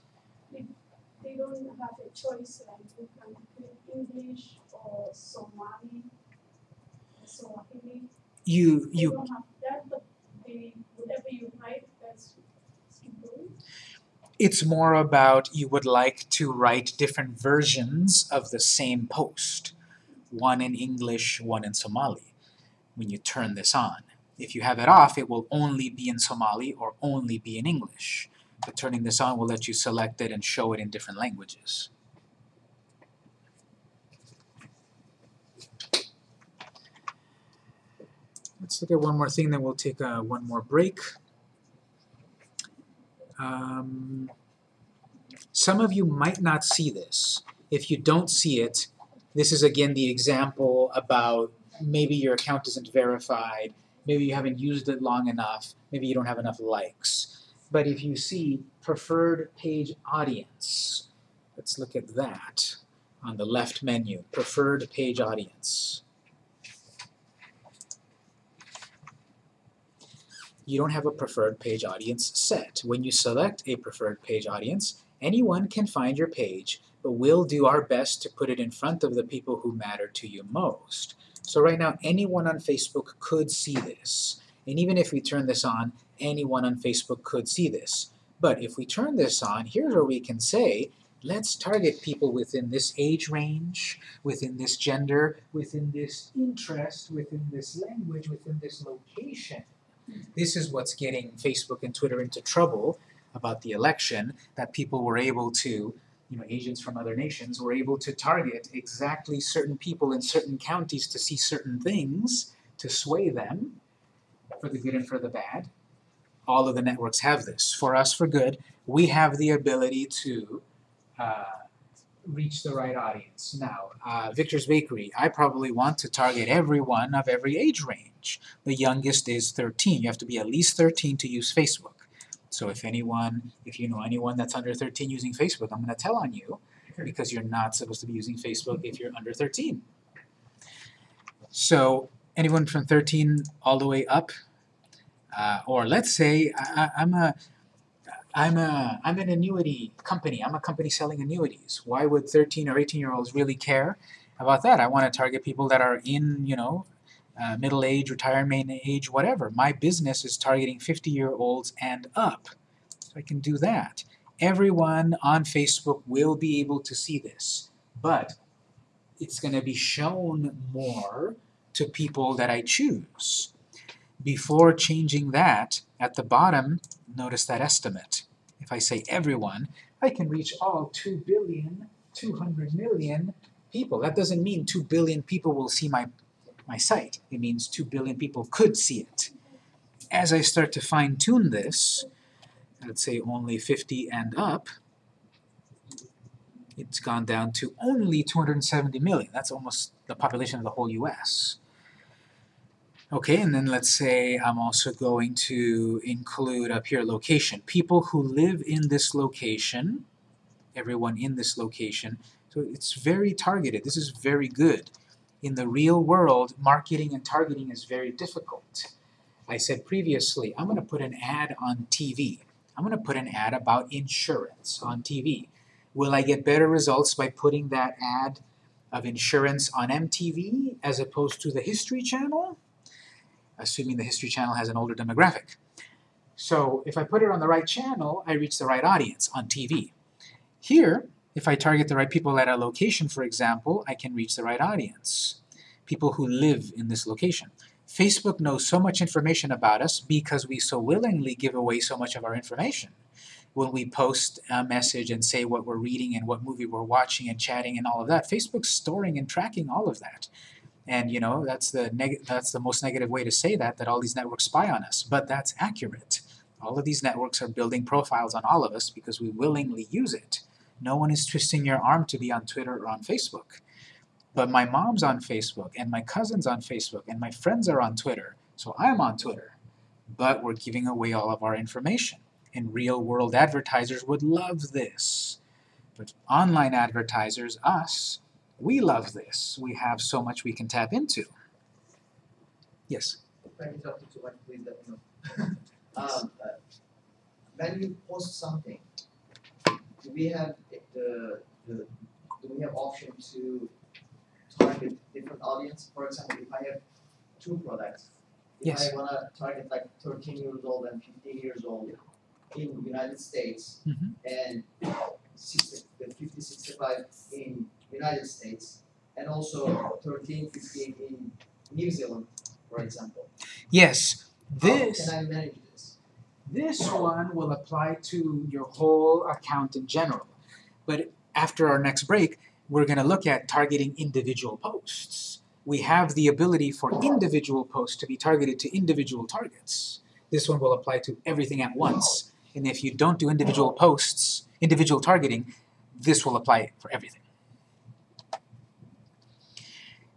Don't have a choice, like you can click English or Somali, or Swahili. You you don't have that, but they, whatever you write, that's it's more about you would like to write different versions of the same post. One in English, one in Somali. When you turn this on. If you have it off, it will only be in Somali or only be in English. But turning this on will let you select it and show it in different languages. Let's look at one more thing, then we'll take uh, one more break. Um, some of you might not see this. If you don't see it, this is again the example about maybe your account isn't verified, maybe you haven't used it long enough, maybe you don't have enough likes. But if you see preferred page audience, let's look at that on the left menu, preferred page audience. You don't have a preferred page audience set. When you select a preferred page audience, anyone can find your page, but we'll do our best to put it in front of the people who matter to you most. So right now, anyone on Facebook could see this. And even if we turn this on, anyone on Facebook could see this. But if we turn this on, here's where we can say, let's target people within this age range, within this gender, within this interest, within this language, within this location. This is what's getting Facebook and Twitter into trouble about the election, that people were able to, you know, agents from other nations were able to target exactly certain people in certain counties to see certain things, to sway them, for the good and for the bad. All of the networks have this. For us, for good, we have the ability to uh, reach the right audience. Now, uh, Victor's Bakery, I probably want to target everyone of every age range. The youngest is 13. You have to be at least 13 to use Facebook. So if anyone, if you know anyone that's under 13 using Facebook, I'm going to tell on you because you're not supposed to be using Facebook if you're under 13. So anyone from 13 all the way up, uh, or let's say I, I'm a I'm a I'm an annuity company. I'm a company selling annuities. Why would 13 or 18 year olds really care about that? I want to target people that are in you know uh, middle age, retirement age, whatever. My business is targeting 50 year olds and up, so I can do that. Everyone on Facebook will be able to see this, but it's going to be shown more to people that I choose. Before changing that, at the bottom, notice that estimate. If I say everyone, I can reach all 2 billion, 200 million people. That doesn't mean 2 billion people will see my, my site. It means 2 billion people could see it. As I start to fine tune this, let's say only 50 and up, it's gone down to only 270 million. That's almost the population of the whole US. Okay, and then let's say I'm also going to include up here location. People who live in this location, everyone in this location. So it's very targeted. This is very good. In the real world, marketing and targeting is very difficult. I said previously, I'm going to put an ad on TV. I'm going to put an ad about insurance on TV. Will I get better results by putting that ad of insurance on MTV as opposed to the History Channel? Assuming the History Channel has an older demographic. So if I put it on the right channel, I reach the right audience on TV. Here, if I target the right people at a location, for example, I can reach the right audience. People who live in this location. Facebook knows so much information about us because we so willingly give away so much of our information. When we post a message and say what we're reading and what movie we're watching and chatting and all of that, Facebook's storing and tracking all of that. And you know, that's the that's the most negative way to say that, that all these networks spy on us. But that's accurate. All of these networks are building profiles on all of us because we willingly use it. No one is twisting your arm to be on Twitter or on Facebook. But my mom's on Facebook, and my cousin's on Facebook, and my friends are on Twitter, so I'm on Twitter. But we're giving away all of our information. And real-world advertisers would love this. But online advertisers, us, we love this. We have so much we can tap into. Yes? I can talk to you, please let me know. [laughs] Um, uh, when you post something, do we have the, the, do we have option to target different audience? For example, if I have two products, if Yes. I wanna target like thirteen years old and fifteen years old in United States Mhm. and sixty, the fifty, sixty-five in United States, and also 13, 15 in New Zealand, for example. Yes, this. How can I manage this? this one will apply to your whole account in general. But after our next break, we're going to look at targeting individual posts. We have the ability for individual posts to be targeted to individual targets. This one will apply to everything at once. And if you don't do individual posts, individual targeting, this will apply for everything.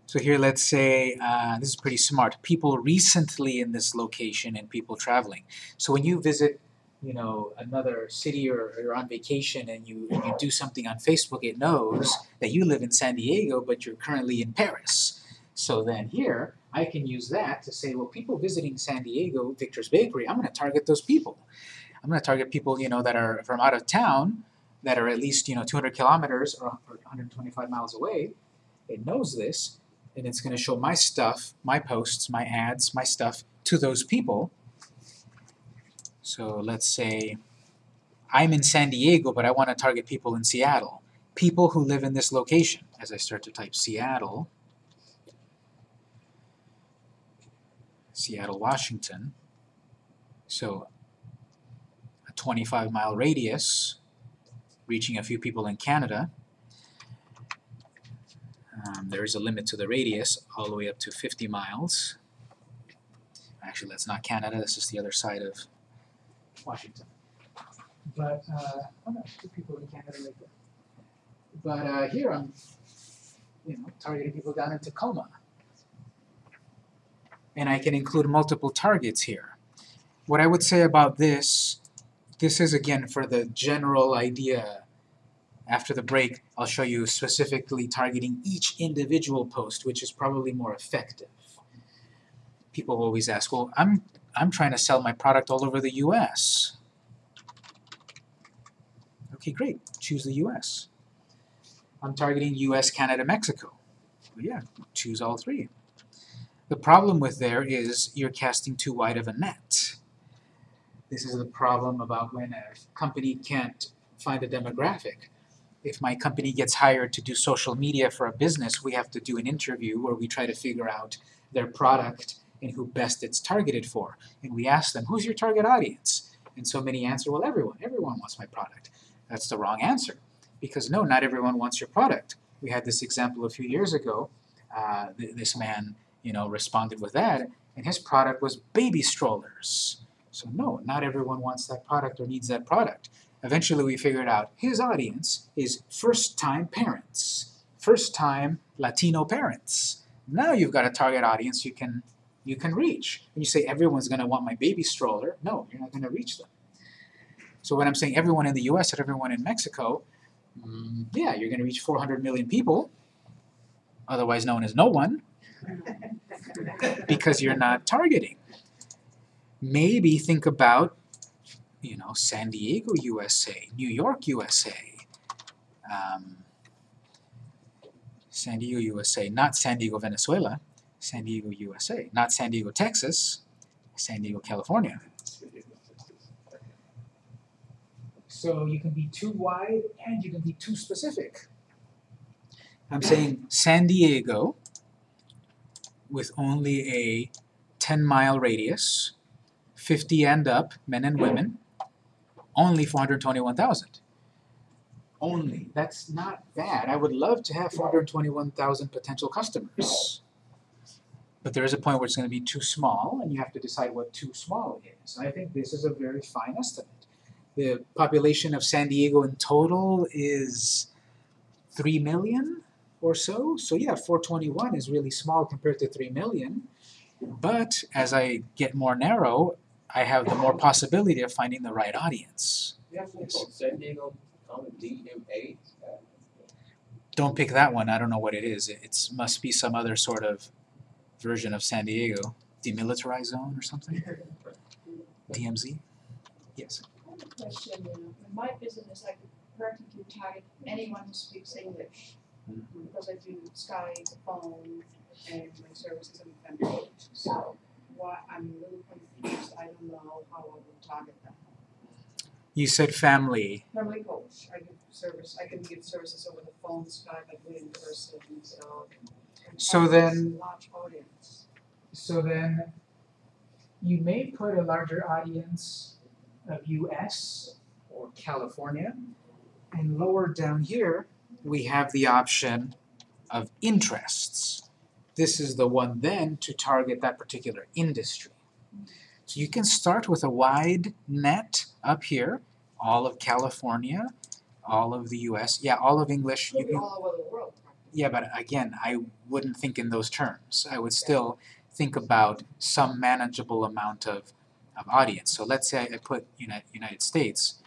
So here, let's say, uh, this is pretty smart. People recently in this location and people traveling. So when you visit, you know, another city or you're on vacation and you, and you do something on Facebook, it knows that you live in San Diego, but you're currently in Paris. So then here, I can use that to say, well, people visiting San Diego, Victor's Bakery, I'm going to target those people. I'm going to target people, you know, that are from out of town, that are at least, you know, 200 kilometers or or 125 miles away. It knows this, and it's going to show my stuff, my posts, my ads, my stuff to those people. So let's say I'm in San Diego, but I want to target people in Seattle. People who live in this location. As I start to type Seattle, Seattle, Washington. So a 25 mile radius, reaching a few people in Canada. Um, there is a limit to the radius, all the way up to 50 miles. Actually, that's not Canada, that's just the other side of Washington. But, uh, oh no, two people in Canada right there. But uh, here I'm, you know, targeting people down in Tacoma. And I can include multiple targets here. What I would say about this, this is again for the general idea after the break, I'll show you specifically targeting each individual post, which is probably more effective. People always ask, well, I'm, I'm trying to sell my product all over the US. Okay, great. Choose the US. I'm targeting US, Canada, Mexico. Well, yeah, choose all three. The problem with there is you're casting too wide of a net. This is the problem about when a company can't find a demographic if my company gets hired to do social media for a business, we have to do an interview where we try to figure out their product and who best it's targeted for. And we ask them, who's your target audience? And so many answer, well, everyone. Everyone wants my product. That's the wrong answer. Because no, not everyone wants your product. We had this example a few years ago. Uh, th this man, you know, responded with that, and his product was baby strollers. So no, not everyone wants that product or needs that product. Eventually we figured out his audience is first-time parents, first-time Latino parents. Now you've got a target audience you can you can reach. When you say everyone's going to want my baby stroller, no, you're not going to reach them. So when I'm saying everyone in the U.S. and everyone in Mexico, mm, yeah, you're going to reach 400 million people, otherwise known as no one, [laughs] because you're not targeting. Maybe think about you know, San Diego, USA, New York, USA, um, San Diego, USA, not San Diego, Venezuela, San Diego, USA, not San Diego, Texas, San Diego, California. So you can be too wide and you can be too specific. I'm saying San Diego with only a 10 mile radius, 50 and up, men and women, only 421,000. Only. That's not bad. I would love to have 421,000 potential customers. But there is a point where it's going to be too small, and you have to decide what too small is. I think this is a very fine estimate. The population of San Diego in total is 3 million or so. So yeah, 421 is really small compared to 3 million. But as I get more narrow, I have the more possibility of finding the right audience. Yes, San Diego, um, Don't pick that one. I don't know what it is. It it's, must be some other sort of version of San Diego. Demilitarized zone or something? DMZ? Yes. I have a question, you know, in my business, I could practically target anyone who speaks English. Because I do Skype, phone, and my services and and coach, so why, I'm a little confused, I don't know how I would target them. You said family. Family coach, I give service, I can give services over the phone, Skype, I in person, so. So targeting then- Large audience. So then, you may put a larger audience of US or California, and lower down here, we have the option of interests. This is the one then to target that particular industry. So you can start with a wide net up here, all of California, all of the US, yeah, all of English. You can, all over the world, yeah, but again, I wouldn't think in those terms. I would still think about some manageable amount of, of audience. So let's say I put United, United States,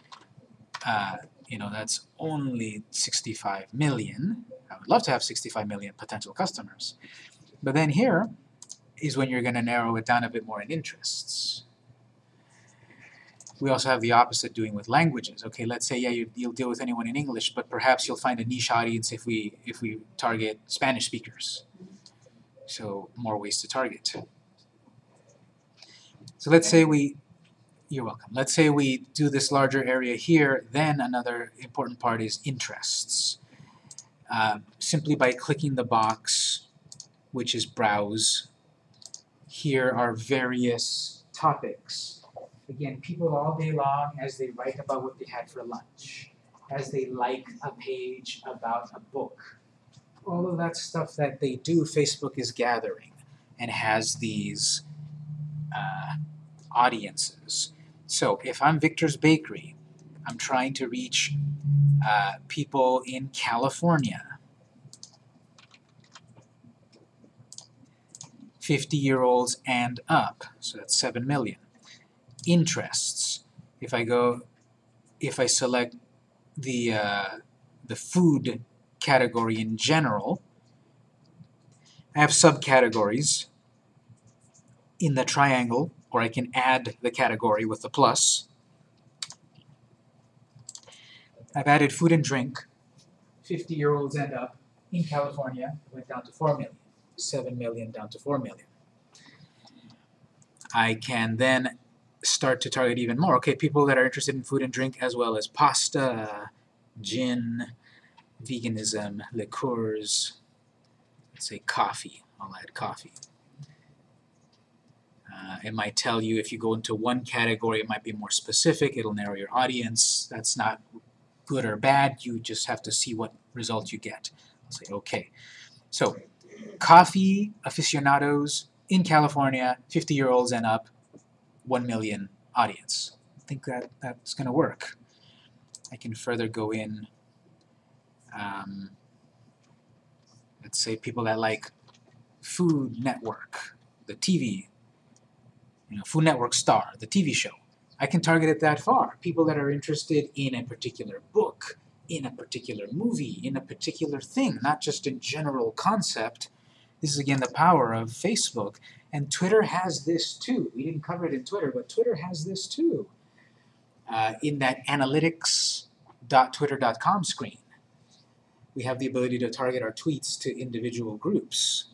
uh, you know, that's only 65 million. I would love to have 65 million potential customers. But then here is when you're going to narrow it down a bit more in interests. We also have the opposite doing with languages. Okay, let's say yeah, you, you'll deal with anyone in English, but perhaps you'll find a niche audience if we if we target Spanish speakers. So more ways to target. So let's say we, you're welcome. Let's say we do this larger area here. Then another important part is interests. Uh, simply by clicking the box, which is browse, here are various topics. Again, people all day long as they write about what they had for lunch, as they like a page about a book. All of that stuff that they do, Facebook is gathering and has these uh, audiences. So if I'm Victor's Bakery, I'm trying to reach uh, people in California. 50 year olds and up, so that's 7 million. Interests, if I go, if I select the, uh, the food category in general, I have subcategories in the triangle, or I can add the category with the plus. I've added food and drink. 50 year olds end up in California, went down to 4 million. 7 million down to 4 million. I can then start to target even more. Okay, people that are interested in food and drink as well as pasta, gin, veganism, liqueurs, let's say coffee. I'll add coffee. Uh, it might tell you if you go into one category, it might be more specific, it'll narrow your audience. That's not good or bad, you just have to see what result you get. I'll say, okay. So, coffee aficionados in California, 50 year olds and up, 1 million audience. I think that that's going to work. I can further go in, um, let's say people that like Food Network, the TV, you know, Food Network Star, the TV show. I can target it that far. People that are interested in a particular book, in a particular movie, in a particular thing, not just a general concept. This is again the power of Facebook. And Twitter has this too. We didn't cover it in Twitter, but Twitter has this too. Uh, in that analytics.twitter.com screen, we have the ability to target our tweets to individual groups.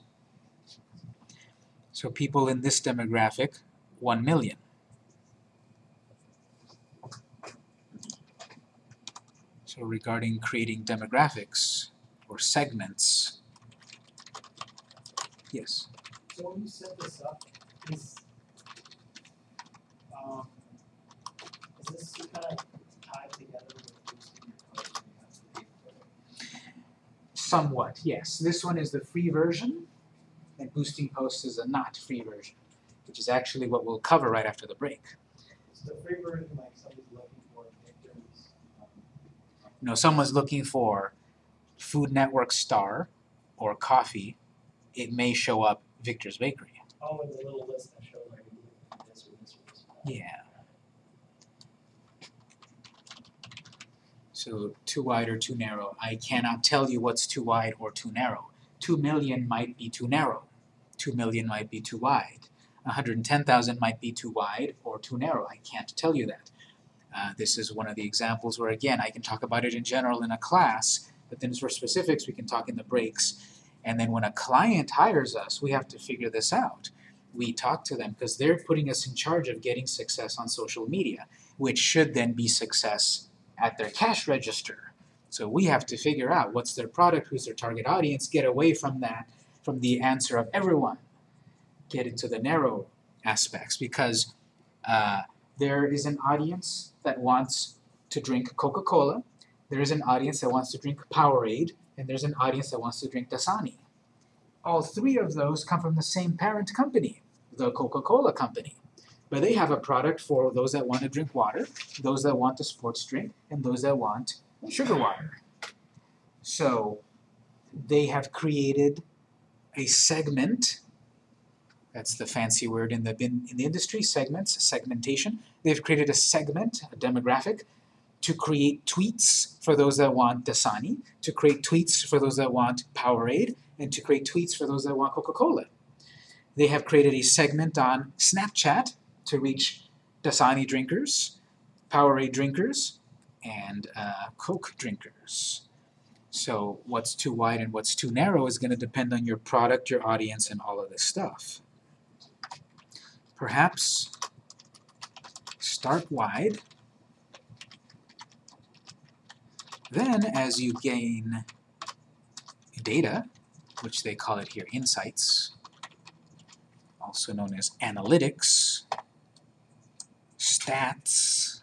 So people in this demographic, 1 million. So regarding creating demographics or segments. Yes. So when you set this up, is, um, is this kind of tied together with boosting your code? You have to pay for it? Somewhat, yes. This one is the free version, and Boosting Posts is a not free version, which is actually what we'll cover right after the break. Is the free version like somebody's looking for victims? um, You know, someone's looking for Food Network Star or coffee, it may show up Victor's Bakery. Oh, and the little list that shows like this or this or this. Yeah. So too wide or too narrow, I cannot tell you what's too wide or too narrow. Two million might be too narrow, two million might be too wide. hundred and ten thousand might be too wide or too narrow, I can't tell you that. Uh, this is one of the examples where again, I can talk about it in general in a class, but then for specifics we can talk in the breaks. And then when a client hires us, we have to figure this out. We talk to them because they're putting us in charge of getting success on social media, which should then be success at their cash register. So we have to figure out what's their product, who's their target audience, get away from that, from the answer of everyone, get into the narrow aspects because uh, there is an audience that wants to drink Coca-Cola, there is an audience that wants to drink Powerade, and there's an audience that wants to drink Dasani. All three of those come from the same parent company, the Coca-Cola company. But they have a product for those that want to drink water, those that want a sports drink, and those that want sugar water. So they have created a segment, that's the fancy word in the, in, in the industry, segments, segmentation. They've created a segment, a demographic, to create tweets for those that want Dasani, to create tweets for those that want Powerade, and to create tweets for those that want Coca-Cola. They have created a segment on Snapchat to reach Dasani drinkers, Powerade drinkers, and uh, Coke drinkers. So what's too wide and what's too narrow is going to depend on your product, your audience, and all of this stuff. Perhaps start wide, then as you gain data, which they call it here insights, also known as analytics, stats.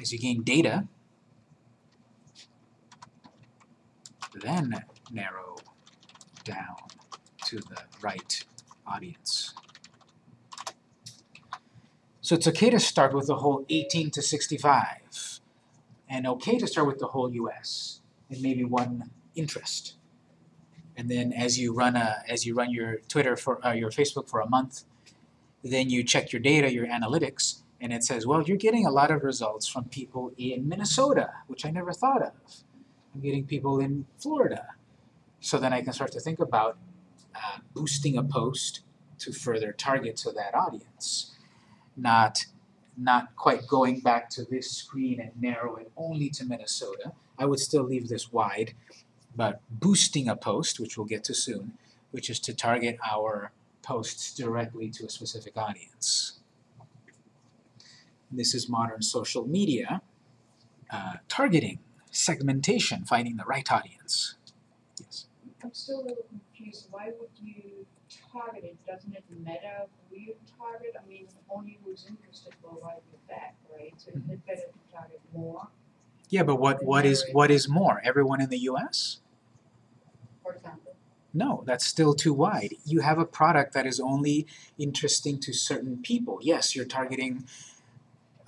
As you gain data, then narrow down to the right audience. So it's okay to start with the whole 18 to 65, and okay to start with the whole US, and maybe one interest. And then as you run a, as you run your Twitter for uh, your Facebook for a month, then you check your data, your analytics, and it says, well, you're getting a lot of results from people in Minnesota, which I never thought of. I'm getting people in Florida. So then I can start to think about uh, boosting a post to further target to that audience, not not quite going back to this screen and narrow it only to Minnesota. I would still leave this wide, but boosting a post, which we'll get to soon, which is to target our posts directly to a specific audience. This is modern social media, uh, targeting, segmentation, finding the right audience. I'm still a little confused, why would you target it, doesn't it matter who you target? I mean, only who's interested will write you back, right? So isn't it better to target more, Yeah, but what, what is what is more? Everyone in the US? for example? No, that's still too wide. You have a product that is only interesting to certain people. Yes, you're targeting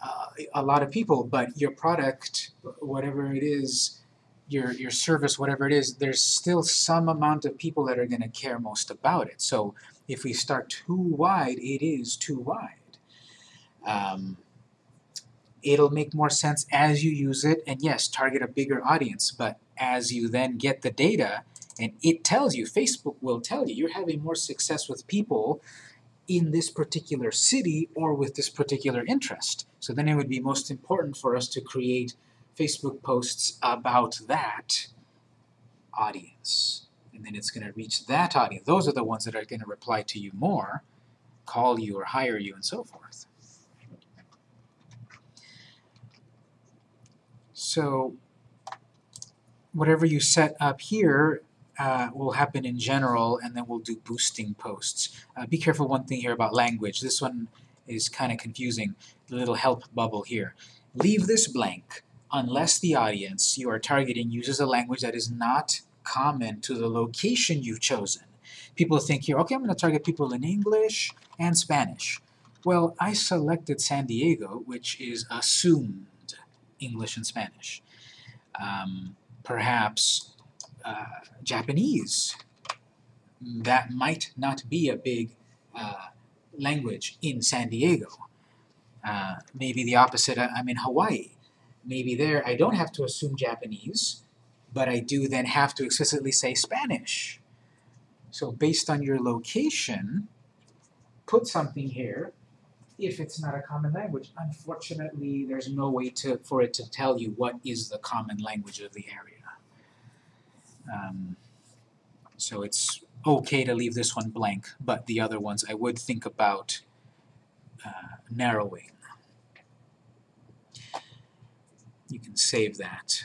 uh, a lot of people, but your product, whatever it is, your your service, whatever it is, there's still some amount of people that are going to care most about it. So if we start too wide, it is too wide. Um, it'll make more sense as you use it, and yes, target a bigger audience. But as you then get the data, and it tells you, Facebook will tell you, you're having more success with people in this particular city or with this particular interest. So then it would be most important for us to create Facebook posts about that audience. And then it's going to reach that audience. Those are the ones that are going to reply to you more, call you or hire you and so forth. So whatever you set up here uh, will happen in general, and then we'll do boosting posts. Uh, be careful one thing here about language. This one is kind of confusing, the little help bubble here. Leave this blank unless the audience you are targeting uses a language that is not common to the location you've chosen. People think here, okay, I'm going to target people in English and Spanish. Well, I selected San Diego, which is assumed English and Spanish. Um, perhaps uh, Japanese. That might not be a big uh, language in San Diego. Uh, maybe the opposite, I'm in Hawaii. Maybe there I don't have to assume Japanese, but I do then have to explicitly say Spanish. So based on your location, put something here if it's not a common language. Unfortunately, there's no way to for it to tell you what is the common language of the area. Um, so it's okay to leave this one blank, but the other ones I would think about uh, narrowing. You can save that.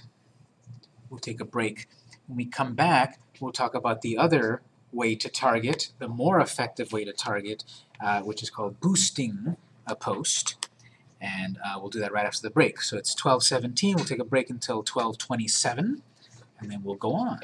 We'll take a break. When we come back, we'll talk about the other way to target, the more effective way to target, uh, which is called boosting a post. And uh, we'll do that right after the break. So it's 12:17. We'll take a break until 12:27, and then we'll go on.